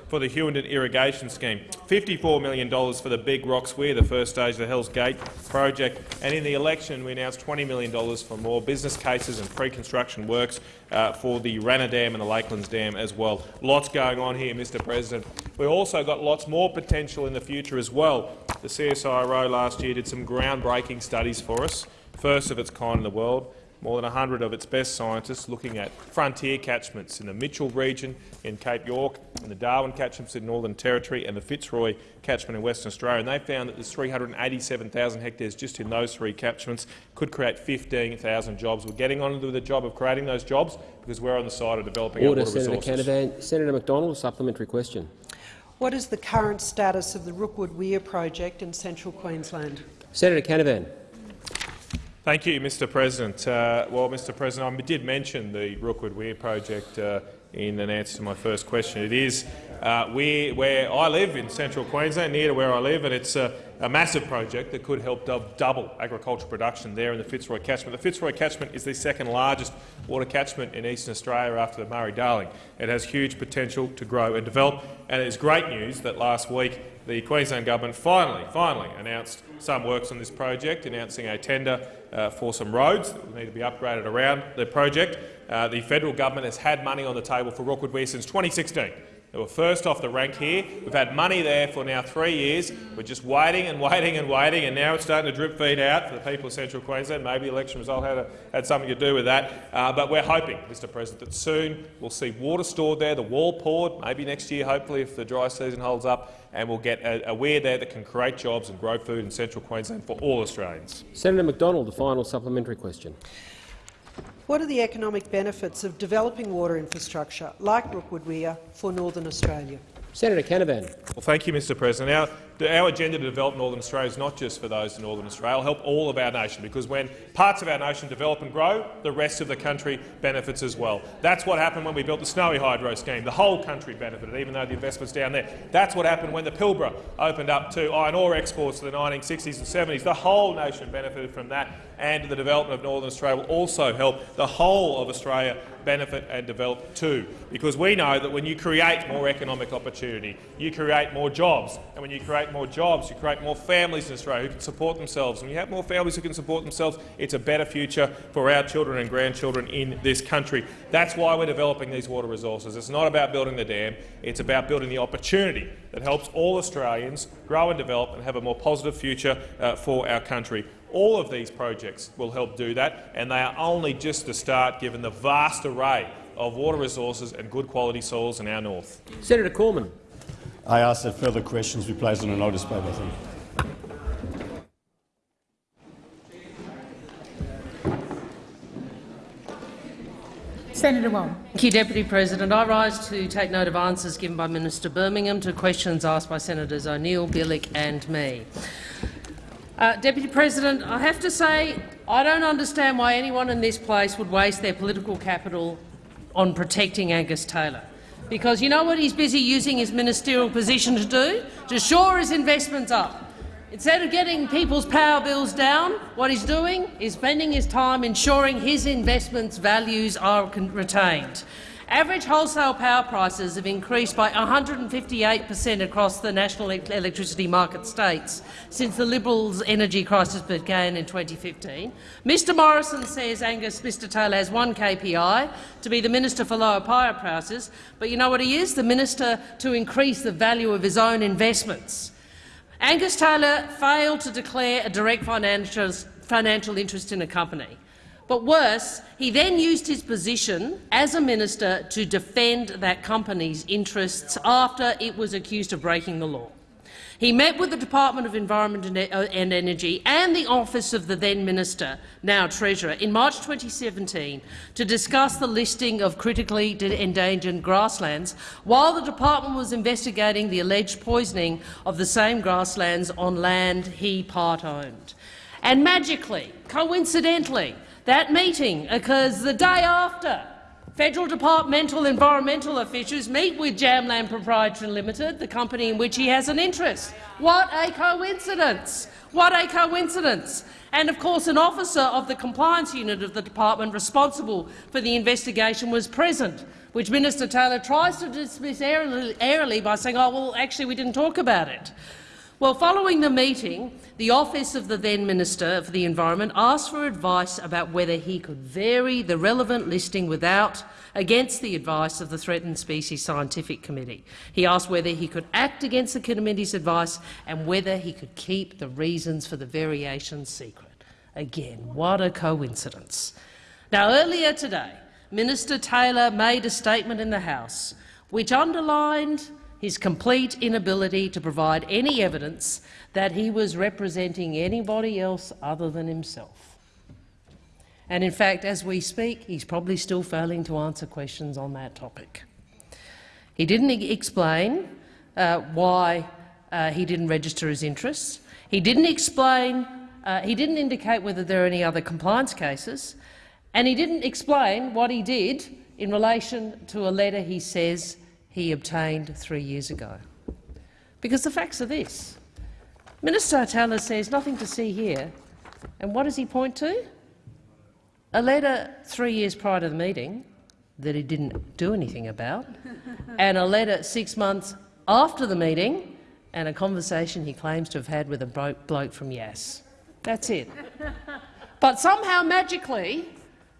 for the Hughenden Irrigation Scheme, $54 million for the Big Rocks Weir, the first stage of the Hells Gate project, and in the election we announced $20 million for more business cases and pre-construction works uh, for the Ranna Dam and the Lakelands Dam as well. Lots going on here, Mr President. We've also got lots more potential in the future as well. The CSIRO last year did some groundbreaking studies for us, first of its kind in the world, more than 100 of its best scientists looking at frontier catchments in the Mitchell region in Cape York, in the Darwin catchments in Northern Territory and the Fitzroy catchment in Western Australia. And they found that there's 387,000 hectares just in those three catchments could create 15,000 jobs. We're getting on to the job of creating those jobs because we're on the side of developing Order, our water Senator resources. Canavan. Senator McDonald, a supplementary question. What is the current status of the Rookwood Weir project in central Queensland? Senator Canavan. Thank you, Mr President. Uh, well, Mr President, I did mention the Rookwood Weir project uh, in an answer to my first question. It is uh, where, I live in central Queensland, near to where I live, and it's, uh, a massive project that could help double agricultural production there in the Fitzroy catchment. The Fitzroy catchment is the second largest water catchment in eastern Australia after the Murray-Darling. It has huge potential to grow and develop, and it is great news that last week the Queensland government finally, finally announced some works on this project, announcing a tender uh, for some roads that will need to be upgraded around the project. Uh, the federal government has had money on the table for Rookwood Weir since 2016. They were first off the rank here. We've had money there for now three years. We're just waiting and waiting and waiting, and now it's starting to drip feed out for the people of central Queensland. Maybe the election result had, a, had something to do with that. Uh, but we're hoping, Mr President, that soon we'll see water stored there, the wall poured, maybe next year, hopefully, if the dry season holds up, and we'll get a, a weir there that can create jobs and grow food in central Queensland for all Australians. Senator McDonald, the final supplementary question. What are the economic benefits of developing water infrastructure, like Rookwood Weir, for Northern Australia? Senator Canavan. Well, thank you, Mr President. Our our agenda to develop Northern Australia is not just for those in Northern Australia. It'll help all of our nation, because when parts of our nation develop and grow, the rest of the country benefits as well. That's what happened when we built the Snowy Hydro scheme. The whole country benefited, even though the investment's down there. That's what happened when the Pilbara opened up to iron ore exports in the 1960s and 70s. The whole nation benefited from that, and the development of Northern Australia will also help the whole of Australia benefit and develop too. Because we know that when you create more economic opportunity, you create more jobs, and when you create create more jobs, you create more families in Australia who can support themselves. When you have more families who can support themselves, it's a better future for our children and grandchildren in this country. That's why we're developing these water resources. It's not about building the dam, it's about building the opportunity that helps all Australians grow and develop and have a more positive future uh, for our country. All of these projects will help do that, and they are only just the start given the vast array of water resources and good quality soils in our north. Senator Cormann. I ask that further questions be placed on a notice paper. Thank Senator Wong. Thank you, Deputy President. I rise to take note of answers given by Minister Birmingham to questions asked by Senators O'Neill, Bilyk and me. Uh, Deputy President, I have to say I don't understand why anyone in this place would waste their political capital on protecting Angus Taylor. Because you know what he's busy using his ministerial position to do? To shore his investments up. Instead of getting people's power bills down, what he's doing is spending his time ensuring his investments' values are retained. Average wholesale power prices have increased by 158 per cent across the national electricity market states since the Liberals' energy crisis began in 2015. Mr Morrison says Angus Mr Taylor has one KPI, to be the Minister for Lower Power Prices, but you know what he is? The Minister to increase the value of his own investments. Angus Taylor failed to declare a direct financial interest in a company. But worse, he then used his position as a minister to defend that company's interests after it was accused of breaking the law. He met with the Department of Environment and uh, Energy and the office of the then minister, now Treasurer, in March 2017 to discuss the listing of critically endangered grasslands, while the department was investigating the alleged poisoning of the same grasslands on land he part-owned. And magically, coincidentally, that meeting occurs the day after Federal departmental environmental officials meet with Jam Land Proprietary Limited, the company in which he has an interest. What a coincidence! What a coincidence! And of course, an officer of the compliance unit of the department responsible for the investigation was present, which Minister Taylor tries to dismiss airily by saying, "Oh, well, actually, we didn't talk about it." Well, following the meeting, the office of the then Minister for the Environment asked for advice about whether he could vary the relevant listing without against the advice of the Threatened Species Scientific Committee. He asked whether he could act against the committee's advice and whether he could keep the reasons for the variation secret. Again, what a coincidence. Now, earlier today, Minister Taylor made a statement in the House which underlined his complete inability to provide any evidence that he was representing anybody else other than himself. And in fact, as we speak, he's probably still failing to answer questions on that topic. He didn't explain uh, why uh, he didn't register his interests. He didn't explain. Uh, he didn't indicate whether there are any other compliance cases, and he didn't explain what he did in relation to a letter he says he obtained three years ago. Because the facts are this. Minister Taylor says nothing to see here. And what does he point to? A letter three years prior to the meeting that he didn't do anything about, and a letter six months after the meeting, and a conversation he claims to have had with a bloke from Yass. That's it. But somehow, magically,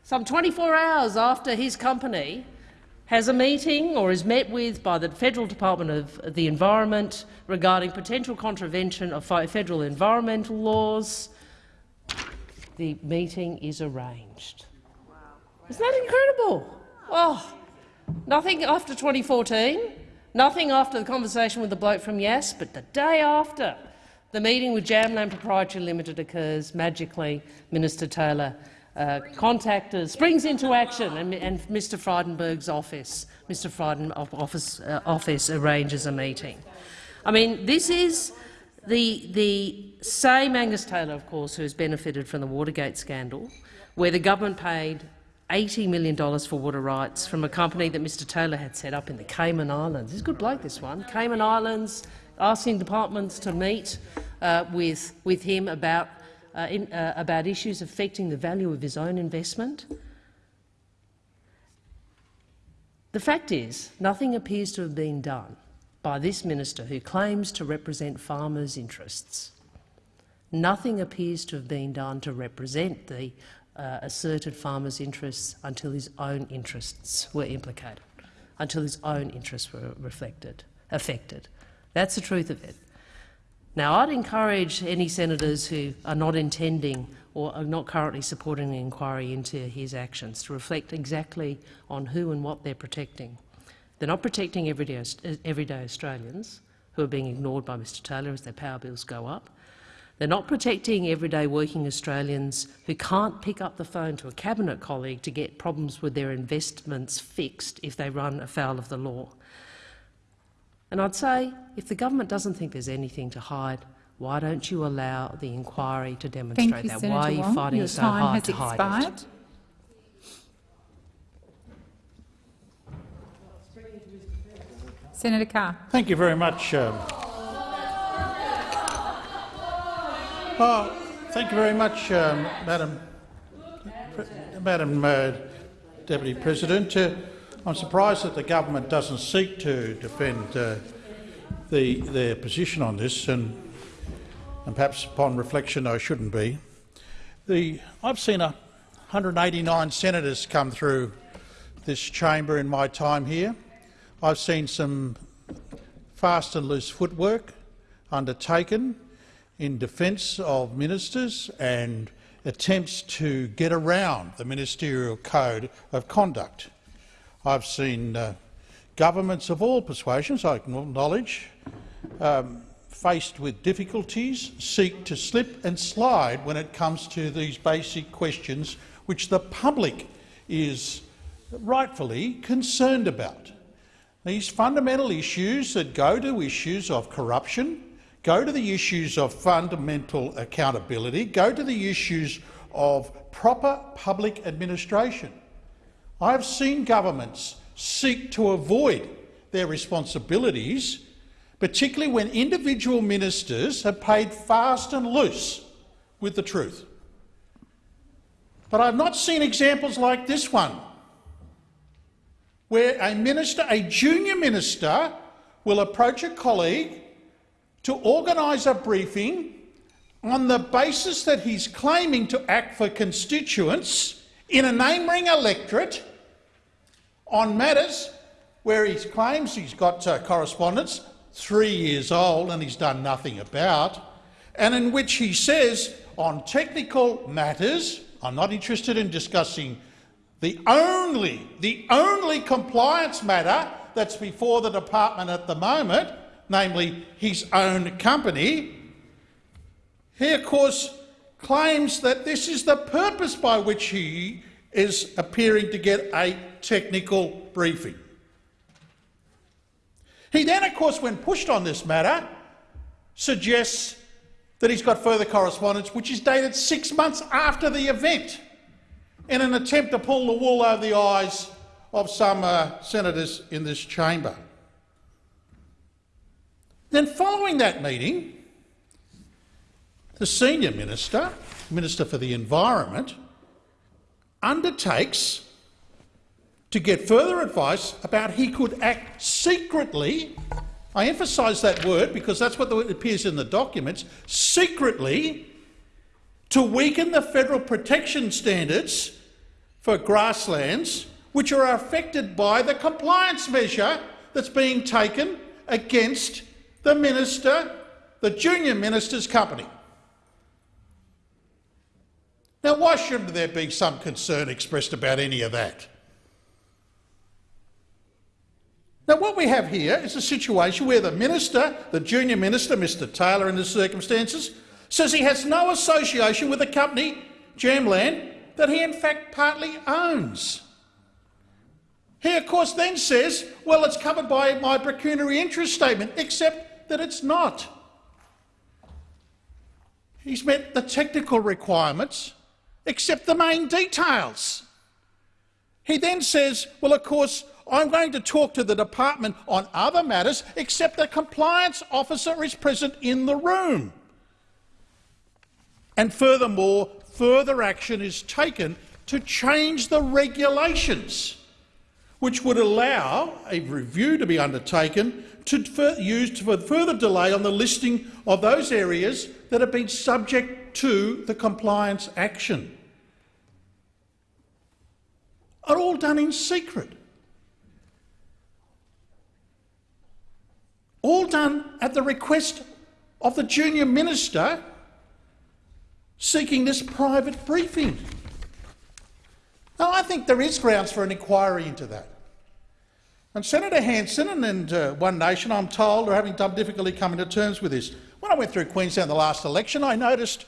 some 24 hours after his company has a meeting or is met with by the Federal Department of the Environment regarding potential contravention of federal environmental laws, the meeting is arranged. Isn't that incredible? Oh, nothing after 2014, nothing after the conversation with the bloke from Yass, but the day after the meeting with Jam Land Proprietary Limited occurs, magically Minister Taylor uh, contacted, springs into action, and, and Mr. Frydenberg's office, Mr. Fryden office, uh, office arranges a meeting. I mean, this is the, the same Angus Taylor, of course, who has benefited from the Watergate scandal, where the government paid $80 million for water rights from a company that Mr Taylor had set up in the Cayman Islands. He's a good bloke, this one. Cayman Islands, asking departments to meet uh, with, with him about, uh, in, uh, about issues affecting the value of his own investment. The fact is, nothing appears to have been done by this minister who claims to represent farmers' interests. Nothing appears to have been done to represent the uh, asserted farmers' interests until his own interests were implicated, until his own interests were reflected, affected. That's the truth of it. Now, I'd encourage any senators who are not intending or are not currently supporting an inquiry into his actions to reflect exactly on who and what they're protecting. They're not protecting everyday, everyday Australians who are being ignored by Mr Taylor as their power bills go up. They're not protecting everyday working Australians who can't pick up the phone to a cabinet colleague to get problems with their investments fixed if they run afoul of the law. And I'd say, if the government doesn't think there's anything to hide, why don't you allow the inquiry to demonstrate you, that? Senator why are you Wong. fighting Your so time hard has to expired. hide it? Senator Carr. Thank you very much. Um, oh, thank you very much, um, Madam, Madam uh, Deputy President. Uh, I'm surprised that the government doesn't seek to defend uh, the, their position on this, and, and perhaps upon reflection I shouldn't be. The, I've seen 189 senators come through this chamber in my time here. I've seen some fast and loose footwork undertaken in defence of ministers and attempts to get around the ministerial code of conduct. I've seen uh, governments of all persuasions, I acknowledge, um, faced with difficulties, seek to slip and slide when it comes to these basic questions which the public is rightfully concerned about. These fundamental issues that go to issues of corruption, go to the issues of fundamental accountability, go to the issues of proper public administration. I have seen governments seek to avoid their responsibilities, particularly when individual ministers have played fast and loose with the truth. But I've not seen examples like this one, where a minister, a junior minister, will approach a colleague to organise a briefing on the basis that he's claiming to act for constituents in a neighbouring electorate on matters where he claims he's got uh, correspondence three years old and he's done nothing about, and in which he says on technical matters, I'm not interested in discussing the only, the only compliance matter that's before the department at the moment, namely his own company, he of course claims that this is the purpose by which he is appearing to get a technical briefing. He then, of course, when pushed on this matter, suggests that he's got further correspondence which is dated six months after the event in an attempt to pull the wool over the eyes of some uh, senators in this chamber. Then following that meeting, the senior minister, Minister for the Environment, undertakes to get further advice about he could act secretly I emphasise that word because that's what appears in the documents, secretly to weaken the federal protection standards for grasslands which are affected by the compliance measure that's being taken against the minister, the junior minister's company. Now, why shouldn't there be some concern expressed about any of that? Now, what we have here is a situation where the minister, the junior minister, Mr Taylor in the circumstances, says he has no association with the company, Jam Land, that he in fact partly owns. He, of course, then says, well, it's covered by my pecuniary interest statement, except that it's not. He's met the technical requirements, except the main details. He then says, well, of course, I'm going to talk to the department on other matters, except the compliance officer is present in the room. And furthermore, further action is taken to change the regulations, which would allow a review to be undertaken to use for further delay on the listing of those areas that have been subject to the compliance action. Are all done in secret. all done at the request of the junior minister seeking this private briefing. Now, I think there is grounds for an inquiry into that. And Senator Hanson and, uh, One Nation, I'm told, are having some difficulty coming to terms with this. When I went through Queensland the last election, I noticed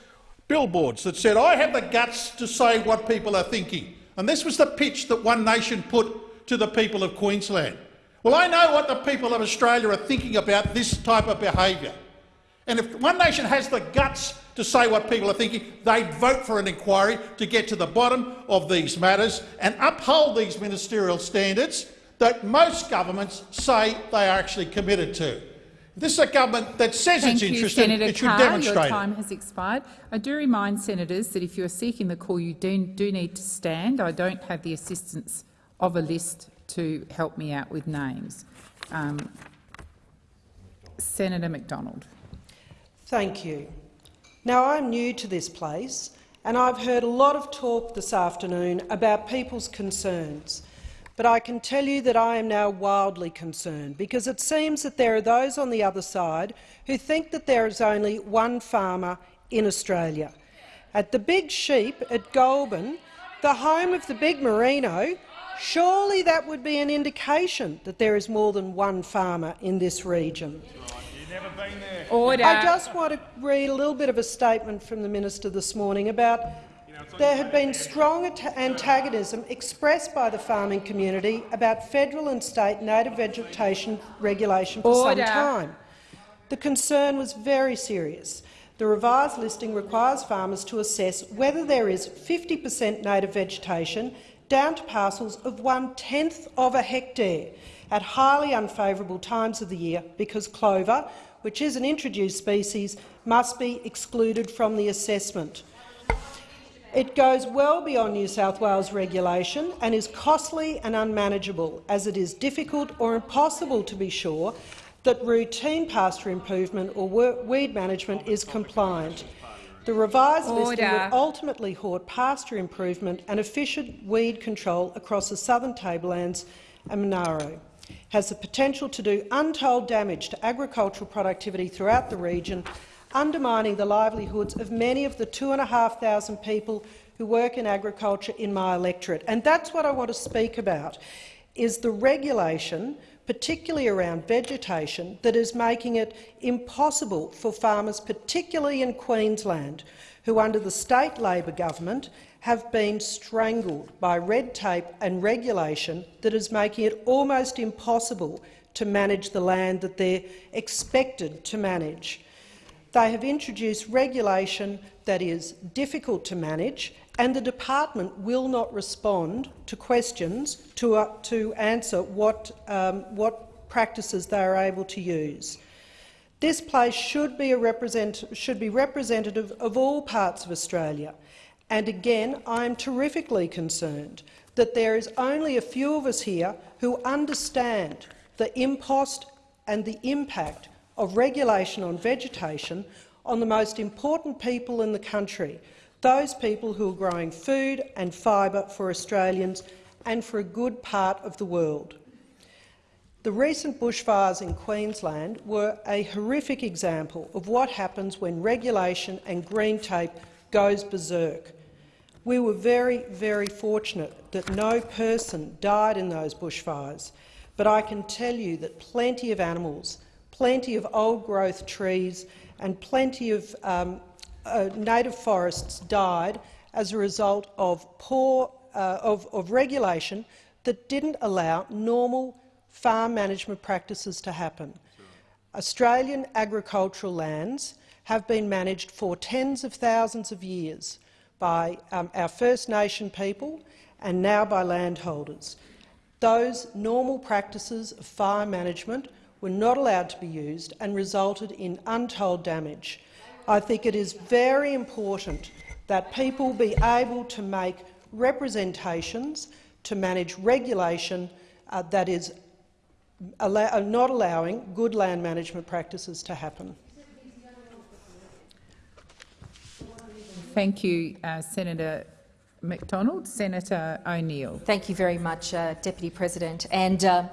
billboards that said, I have the guts to say what people are thinking. And this was the pitch that One Nation put to the people of Queensland. Well, I know what the people of Australia are thinking about this type of behaviour. And if One Nation has the guts to say what people are thinking, they'd vote for an inquiry to get to the bottom of these matters and uphold these ministerial standards that most governments say they are actually committed to. This is a government that says Thank it's you, interested. Senator it should Carr. demonstrate Your it. time has expired. I do remind senators that if you are seeking the call, you do, do need to stand. I don't have the assistance of a list to help me out with names. Um, Senator McDonald. Thank you. Now, I'm new to this place and I've heard a lot of talk this afternoon about people's concerns. But I can tell you that I am now wildly concerned because it seems that there are those on the other side who think that there is only one farmer in Australia. At the Big Sheep at Goulburn, the home of the big merino, Surely that would be an indication that there is more than one farmer in this region. Order. I just want to read a little bit of a statement from the minister this morning about there had been strong antagonism expressed by the farming community about federal and state native vegetation regulation for Order. some time. The concern was very serious. The revised listing requires farmers to assess whether there is 50 per cent native vegetation down to parcels of one-tenth of a hectare at highly unfavourable times of the year because clover, which is an introduced species, must be excluded from the assessment. It goes well beyond New South Wales regulation and is costly and unmanageable, as it is difficult or impossible to be sure that routine pasture improvement or weed management is compliant. The revised Order. listing will ultimately halt pasture improvement and efficient weed control across the southern tablelands and Monaro. Has the potential to do untold damage to agricultural productivity throughout the region, undermining the livelihoods of many of the 2,500 people who work in agriculture in my electorate. And that's what I want to speak about, is the regulation particularly around vegetation, that is making it impossible for farmers, particularly in Queensland, who under the state Labor government have been strangled by red tape and regulation that is making it almost impossible to manage the land that they're expected to manage. They have introduced regulation that is difficult to manage and the department will not respond to questions to, uh, to answer what, um, what practices they are able to use. This place should be, should be representative of all parts of Australia. And again, I am terrifically concerned that there is only a few of us here who understand the impost and the impact of regulation on vegetation on the most important people in the country, those people who are growing food and fibre for Australians and for a good part of the world. The recent bushfires in Queensland were a horrific example of what happens when regulation and green tape goes berserk. We were very, very fortunate that no person died in those bushfires, but I can tell you that plenty of animals, plenty of old-growth trees and plenty of um, uh, native forests died as a result of poor uh, of, of regulation that didn't allow normal farm management practices to happen. Australian agricultural lands have been managed for tens of thousands of years by um, our First Nation people and now by landholders. Those normal practices of farm management were not allowed to be used and resulted in untold damage. I think it is very important that people be able to make representations to manage regulation uh, that is allow uh, not allowing good land management practices to happen. Thank you, uh, Senator McDonald. Senator O'Neill. Thank you very much, uh, Deputy President. And uh,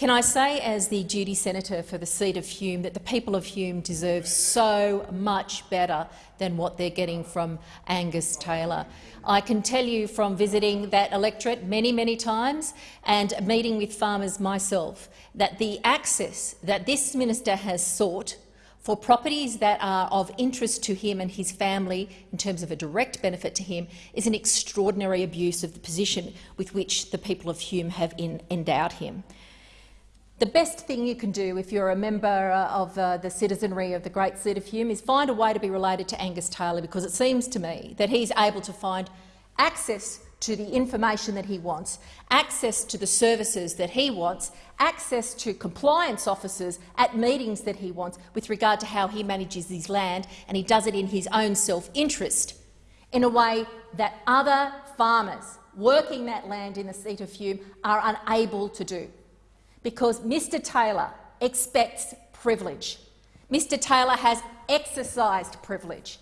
can I say, as the duty senator for the seat of Hume, that the people of Hume deserve so much better than what they're getting from Angus Taylor. I can tell you from visiting that electorate many, many times and meeting with farmers myself that the access that this minister has sought for properties that are of interest to him and his family in terms of a direct benefit to him is an extraordinary abuse of the position with which the people of Hume have endowed him. The best thing you can do if you're a member uh, of uh, the citizenry of the great seat of Hume is find a way to be related to Angus Taylor, because it seems to me that he's able to find access to the information that he wants, access to the services that he wants, access to compliance officers at meetings that he wants with regard to how he manages his land, and he does it in his own self-interest in a way that other farmers working that land in the seat of Hume are unable to do because Mr Taylor expects privilege. Mr Taylor has exercised privilege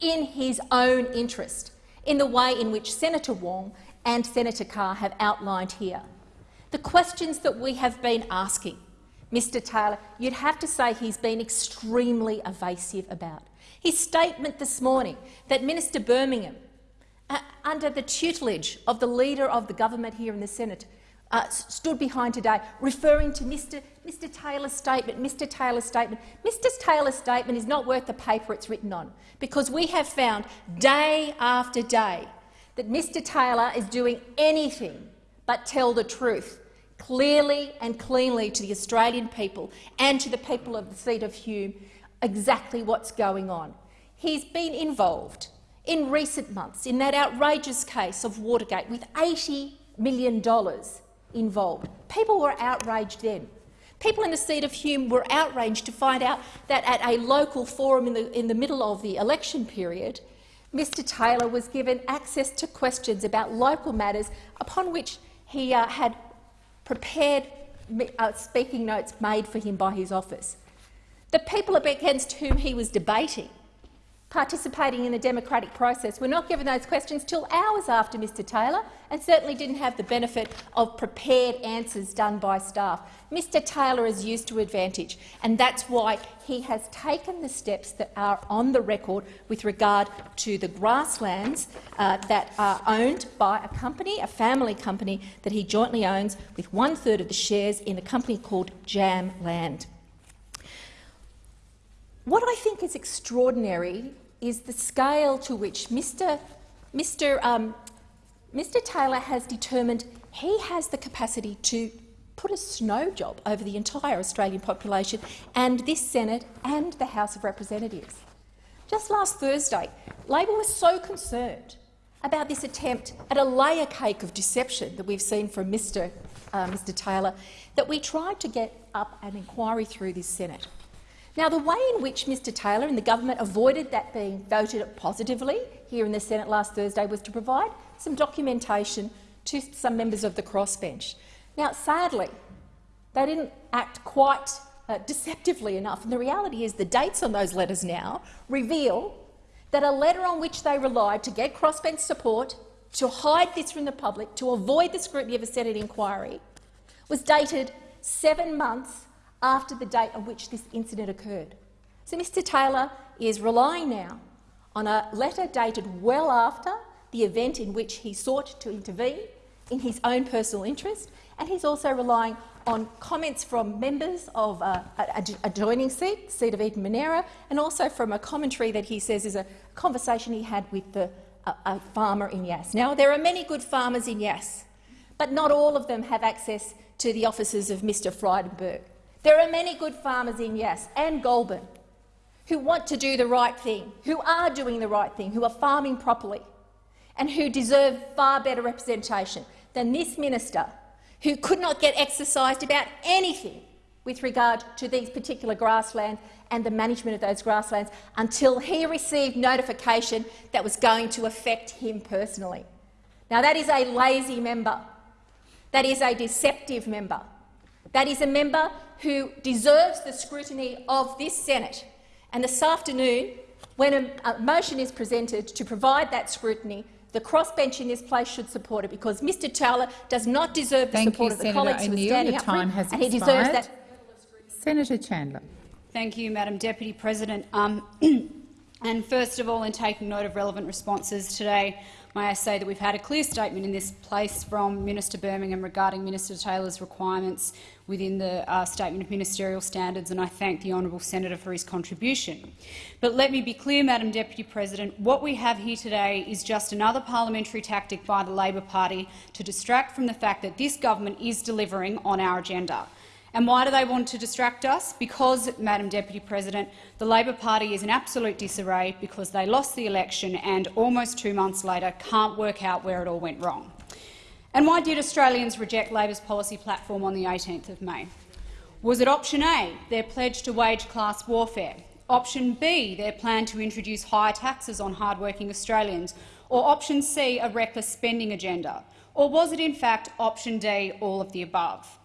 in his own interest, in the way in which Senator Wong and Senator Carr have outlined here. The questions that we have been asking, Mr Taylor, you'd have to say he's been extremely evasive about. His statement this morning that Minister Birmingham, uh, under the tutelage of the Leader of the government here in the Senate, uh, stood behind today, referring to Mr, Mr Taylor's statement. Mr Taylor's statement. Mr Taylor's statement is not worth the paper it's written on, because we have found day after day that Mr Taylor is doing anything but tell the truth clearly and cleanly to the Australian people and to the people of the seat of Hume exactly what's going on. He's been involved in recent months in that outrageous case of Watergate with $80 million involved. People were outraged then. People in the seat of Hume were outraged to find out that at a local forum in the, in the middle of the election period, Mr Taylor was given access to questions about local matters upon which he uh, had prepared uh, speaking notes made for him by his office. The people against whom he was debating participating in the democratic process We were not given those questions till hours after Mr Taylor and certainly didn't have the benefit of prepared answers done by staff. Mr Taylor is used to advantage, and that's why he has taken the steps that are on the record with regard to the grasslands uh, that are owned by a company, a family company, that he jointly owns with one-third of the shares in a company called Jam Land. What I think is extraordinary is the scale to which Mr. Mr. Um, Mr. Taylor has determined he has the capacity to put a snow job over the entire Australian population and this Senate and the House of Representatives. Just last Thursday, Labor was so concerned about this attempt at a layer cake of deception that we've seen from Mr, uh, Mr Taylor that we tried to get up an inquiry through this Senate. Now, the way in which Mr Taylor and the government avoided that being voted positively here in the Senate last Thursday was to provide some documentation to some members of the crossbench. Now, sadly, they didn't act quite uh, deceptively enough, and the reality is the dates on those letters now reveal that a letter on which they relied to get crossbench support, to hide this from the public, to avoid the scrutiny of a Senate inquiry, was dated seven months after the date on which this incident occurred. So Mr Taylor is relying now on a letter dated well after the event in which he sought to intervene in his own personal interest, and he's also relying on comments from members of uh, a adjoining seat, seat of Eden Monaro, and also from a commentary that he says is a conversation he had with the, a, a farmer in Yass. Now, there are many good farmers in Yass, but not all of them have access to the offices of Mr Frydenberg. There are many good farmers in Yass and Goulburn who want to do the right thing, who are doing the right thing, who are farming properly and who deserve far better representation than this minister who could not get exercised about anything with regard to these particular grasslands and the management of those grasslands until he received notification that was going to affect him personally. Now, that is a lazy member. That is a deceptive member. That is a member who deserves the scrutiny of this Senate. And this afternoon, when a, a motion is presented to provide that scrutiny, the crossbench in this place should support it because Mr Taylor does not deserve the Thank support you, of the Senator colleagues who are standing Your up for him, and he deserves that. Senator Chandler. Thank you, Madam Deputy President. Um, and first of all, in taking note of relevant responses today, May I say that we've had a clear statement in this place from Minister Birmingham regarding Minister Taylor's requirements within the uh, Statement of Ministerial Standards, and I thank the honourable senator for his contribution. But let me be clear, Madam Deputy President, what we have here today is just another parliamentary tactic by the Labor Party to distract from the fact that this government is delivering on our agenda. And why do they want to distract us? Because, Madam Deputy President, the Labor Party is in absolute disarray because they lost the election and almost two months later can't work out where it all went wrong. And why did Australians reject Labor's policy platform on the 18th of May? Was it option A, their pledge to wage class warfare, option B, their plan to introduce higher taxes on hard-working Australians, or option C, a reckless spending agenda? Or was it in fact option D, all of the above?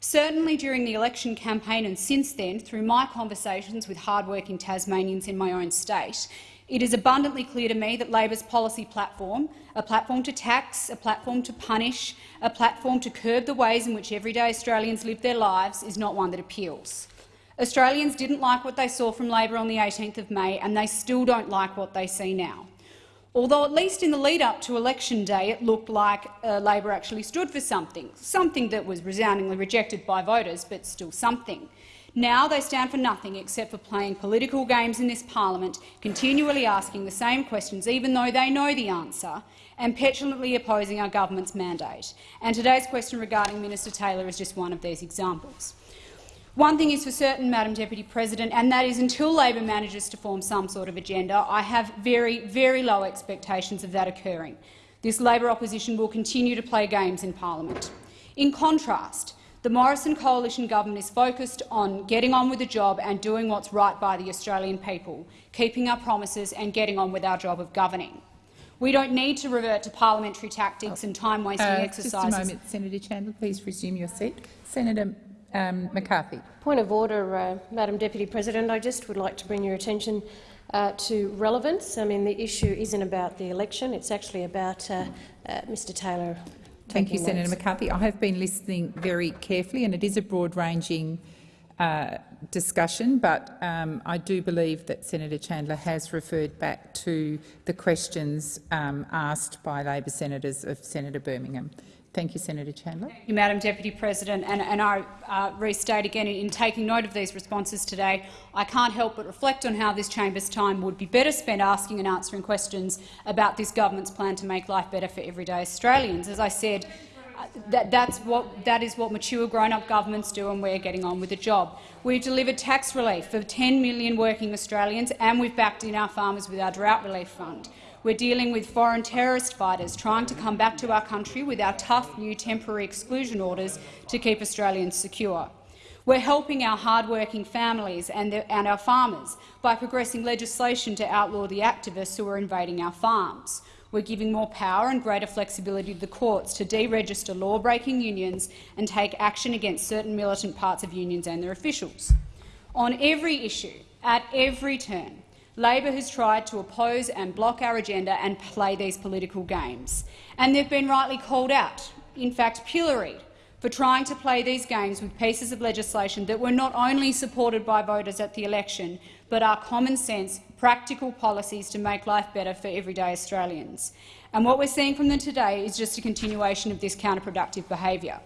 Certainly during the election campaign and since then, through my conversations with hard-working Tasmanians in my own state, it is abundantly clear to me that Labor's policy platform, a platform to tax, a platform to punish, a platform to curb the ways in which everyday Australians live their lives, is not one that appeals. Australians didn't like what they saw from Labor on the 18th of May, and they still don't like what they see now although at least in the lead-up to election day it looked like uh, Labor actually stood for something, something that was resoundingly rejected by voters, but still something. Now they stand for nothing except for playing political games in this parliament, continually asking the same questions even though they know the answer, and petulantly opposing our government's mandate. And today's question regarding Minister Taylor is just one of these examples. One thing is for certain, Madam Deputy President, and that is until Labor manages to form some sort of agenda, I have very, very low expectations of that occurring. This Labor opposition will continue to play games in parliament. In contrast, the Morrison coalition government is focused on getting on with the job and doing what's right by the Australian people, keeping our promises and getting on with our job of governing. We don't need to revert to parliamentary tactics and time-wasting uh, exercises. Just a moment, Senator Chandler. Please resume your seat. Senator um, McCarthy. Point of order, uh, Madam Deputy President. I just would like to bring your attention uh, to relevance. I mean, the issue isn't about the election. It's actually about uh, uh Mr Taylor. Thank you, notes. Senator McCarthy. I have been listening very carefully, and it is a broad-ranging uh, discussion, but um, I do believe that Senator Chandler has referred back to the questions um, asked by Labor senators of Senator Birmingham. Thank you, Senator Chandler. Thank you, Madam Deputy President. And, and I uh, restate again, in, in taking note of these responses today, I can't help but reflect on how this chamber's time would be better spent asking and answering questions about this government's plan to make life better for everyday Australians. As I said, uh, that, that's what, that is what mature grown-up governments do, and we're getting on with the job. We've delivered tax relief for 10 million working Australians, and we've backed in our farmers with our drought relief fund. We're dealing with foreign terrorist fighters trying to come back to our country with our tough new temporary exclusion orders to keep Australians secure. We're helping our hard-working families and, the, and our farmers by progressing legislation to outlaw the activists who are invading our farms. We're giving more power and greater flexibility to the courts to deregister law-breaking unions and take action against certain militant parts of unions and their officials. On every issue, at every turn, Labor has tried to oppose and block our agenda and play these political games. And they've been rightly called out, in fact pilloried, for trying to play these games with pieces of legislation that were not only supported by voters at the election, but are common-sense, practical policies to make life better for everyday Australians. And what we're seeing from them today is just a continuation of this counterproductive behaviour.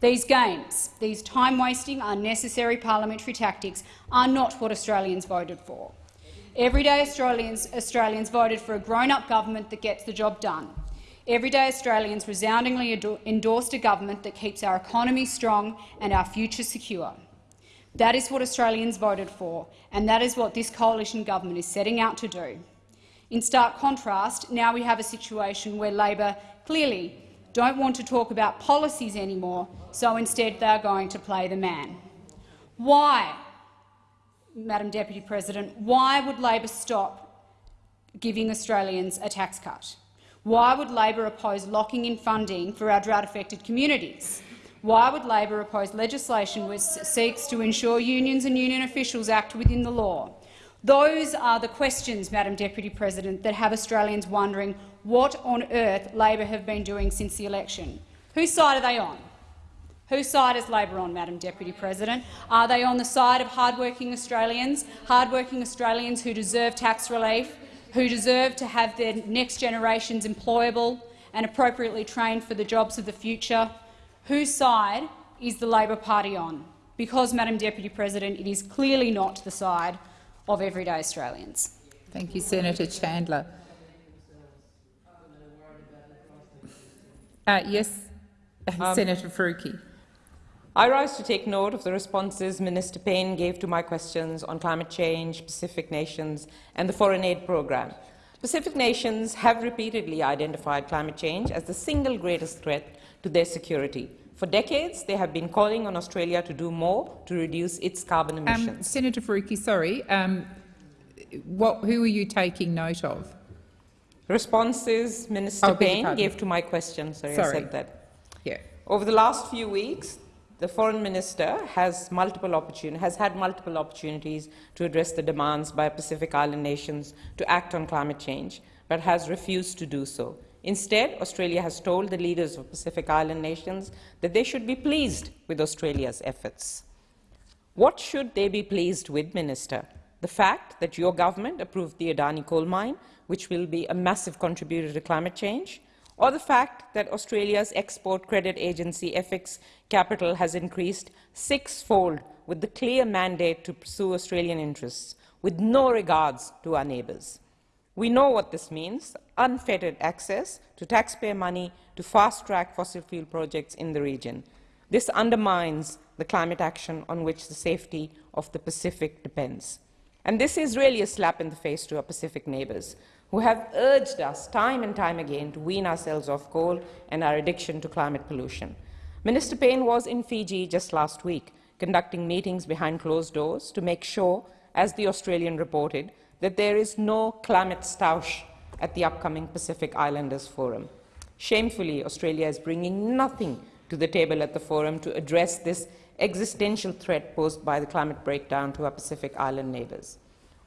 These games, these time-wasting, unnecessary parliamentary tactics are not what Australians voted for. Everyday Australians, Australians voted for a grown-up government that gets the job done. Everyday Australians resoundingly endorsed a government that keeps our economy strong and our future secure. That is what Australians voted for, and that is what this coalition government is setting out to do. In stark contrast, now we have a situation where Labor clearly don't want to talk about policies anymore, so instead they are going to play the man. Why, Madam Deputy President, why would Labor stop giving Australians a tax cut? Why would Labor oppose locking in funding for our drought-affected communities? Why would Labor oppose legislation which seeks to ensure unions and union officials act within the law? Those are the questions, Madam Deputy President, that have Australians wondering what on earth Labor have been doing since the election. Whose side are they on? Whose side is Labor on, Madam Deputy President? Are they on the side of hardworking Australians, hardworking Australians who deserve tax relief, who deserve to have their next generations employable and appropriately trained for the jobs of the future. Whose side is the Labor Party on? Because, Madam Deputy President, it is clearly not the side of everyday Australians. Thank you, Senator Chandler. Uh, yes, um, Senator Faruqi. I rise to take note of the responses Minister Payne gave to my questions on climate change, Pacific nations and the foreign aid programme. Pacific nations have repeatedly identified climate change as the single greatest threat to their security. For decades, they have been calling on Australia to do more to reduce its carbon um, emissions. Um, Senator Faruqi, sorry, um, what, who are you taking note of? Responses Minister oh, Payne gave to my question. Sorry, sorry, I said that. Yeah. Over the last few weeks, the foreign minister has, multiple has had multiple opportunities to address the demands by Pacific Island nations to act on climate change, but has refused to do so. Instead, Australia has told the leaders of Pacific Island nations that they should be pleased with Australia's efforts. What should they be pleased with, Minister? The fact that your government approved the Adani coal mine, which will be a massive contributor to climate change, or the fact that Australia's export credit agency FX Capital has increased sixfold with the clear mandate to pursue Australian interests, with no regards to our neighbours. We know what this means, unfettered access to taxpayer money to fast-track fossil fuel projects in the region. This undermines the climate action on which the safety of the Pacific depends. And this is really a slap in the face to our Pacific neighbours, who have urged us time and time again to wean ourselves off coal and our addiction to climate pollution. Minister Payne was in Fiji just last week, conducting meetings behind closed doors to make sure, as the Australian reported, that there is no climate stoush at the upcoming Pacific Islanders Forum. Shamefully, Australia is bringing nothing to the table at the forum to address this existential threat posed by the climate breakdown to our Pacific Island neighbours.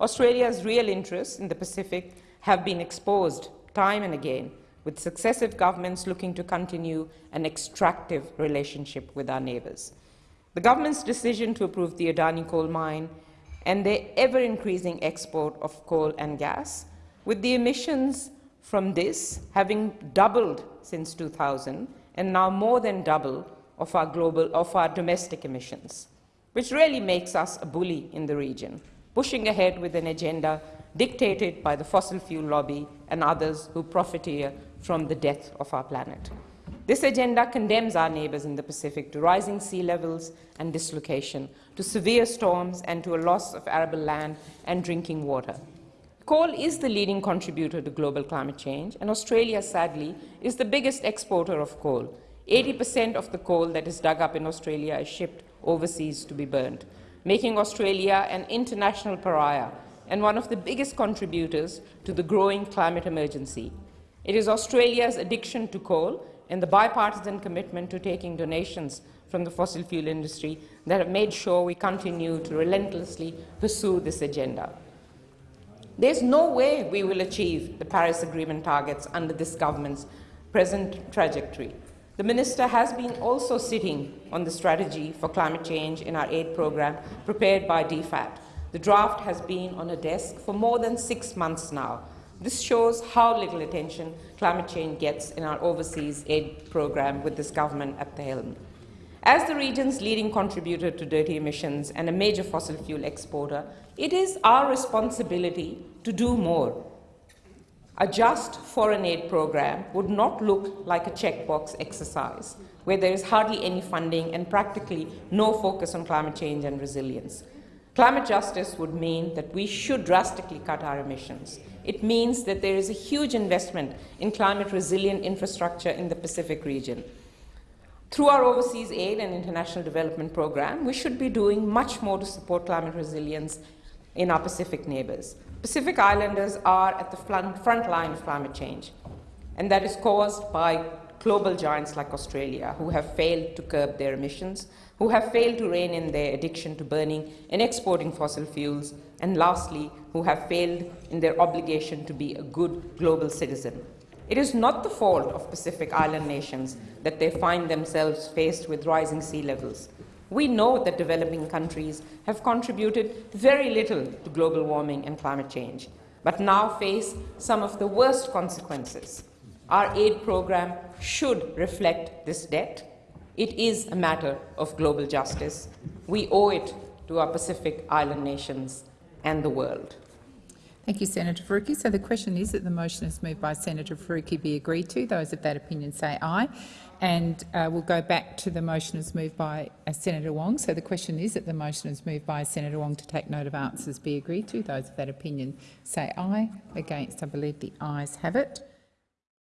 Australia's real interest in the Pacific have been exposed time and again, with successive governments looking to continue an extractive relationship with our neighbours. The government's decision to approve the Adani coal mine and their ever-increasing export of coal and gas, with the emissions from this having doubled since 2000 and now more than double of our, global, of our domestic emissions, which really makes us a bully in the region, pushing ahead with an agenda dictated by the fossil fuel lobby and others who profiteer from the death of our planet. This agenda condemns our neighbours in the Pacific to rising sea levels and dislocation, to severe storms and to a loss of arable land and drinking water. Coal is the leading contributor to global climate change, and Australia, sadly, is the biggest exporter of coal. 80 per cent of the coal that is dug up in Australia is shipped overseas to be burned, making Australia an international pariah and one of the biggest contributors to the growing climate emergency. It is Australia's addiction to coal and the bipartisan commitment to taking donations from the fossil fuel industry that have made sure we continue to relentlessly pursue this agenda. There's no way we will achieve the Paris Agreement targets under this government's present trajectory. The minister has been also sitting on the strategy for climate change in our aid program prepared by DFAT. The draft has been on a desk for more than six months now. This shows how little attention climate change gets in our overseas aid program with this government at the helm. As the region's leading contributor to dirty emissions and a major fossil fuel exporter, it is our responsibility to do more. A just foreign aid program would not look like a checkbox exercise, where there is hardly any funding and practically no focus on climate change and resilience. Climate justice would mean that we should drastically cut our emissions. It means that there is a huge investment in climate resilient infrastructure in the Pacific region. Through our overseas aid and international development program, we should be doing much more to support climate resilience in our Pacific neighbors. Pacific Islanders are at the front, front line of climate change, and that is caused by global giants like Australia, who have failed to curb their emissions, who have failed to rein in their addiction to burning and exporting fossil fuels, and lastly, who have failed in their obligation to be a good global citizen. It is not the fault of Pacific Island nations that they find themselves faced with rising sea levels. We know that developing countries have contributed very little to global warming and climate change, but now face some of the worst consequences. Our aid program should reflect this debt. It is a matter of global justice. We owe it to our Pacific Island nations and the world. Thank you, Senator Faruqi. So the question is that the motion is moved by Senator Faruqi be agreed to. Those of that opinion say aye. And uh, we'll go back to the motion as moved by uh, Senator Wong. So the question is that the motion is moved by Senator Wong to take note of answers be agreed to. Those of that opinion say aye. Against, I believe the ayes have it.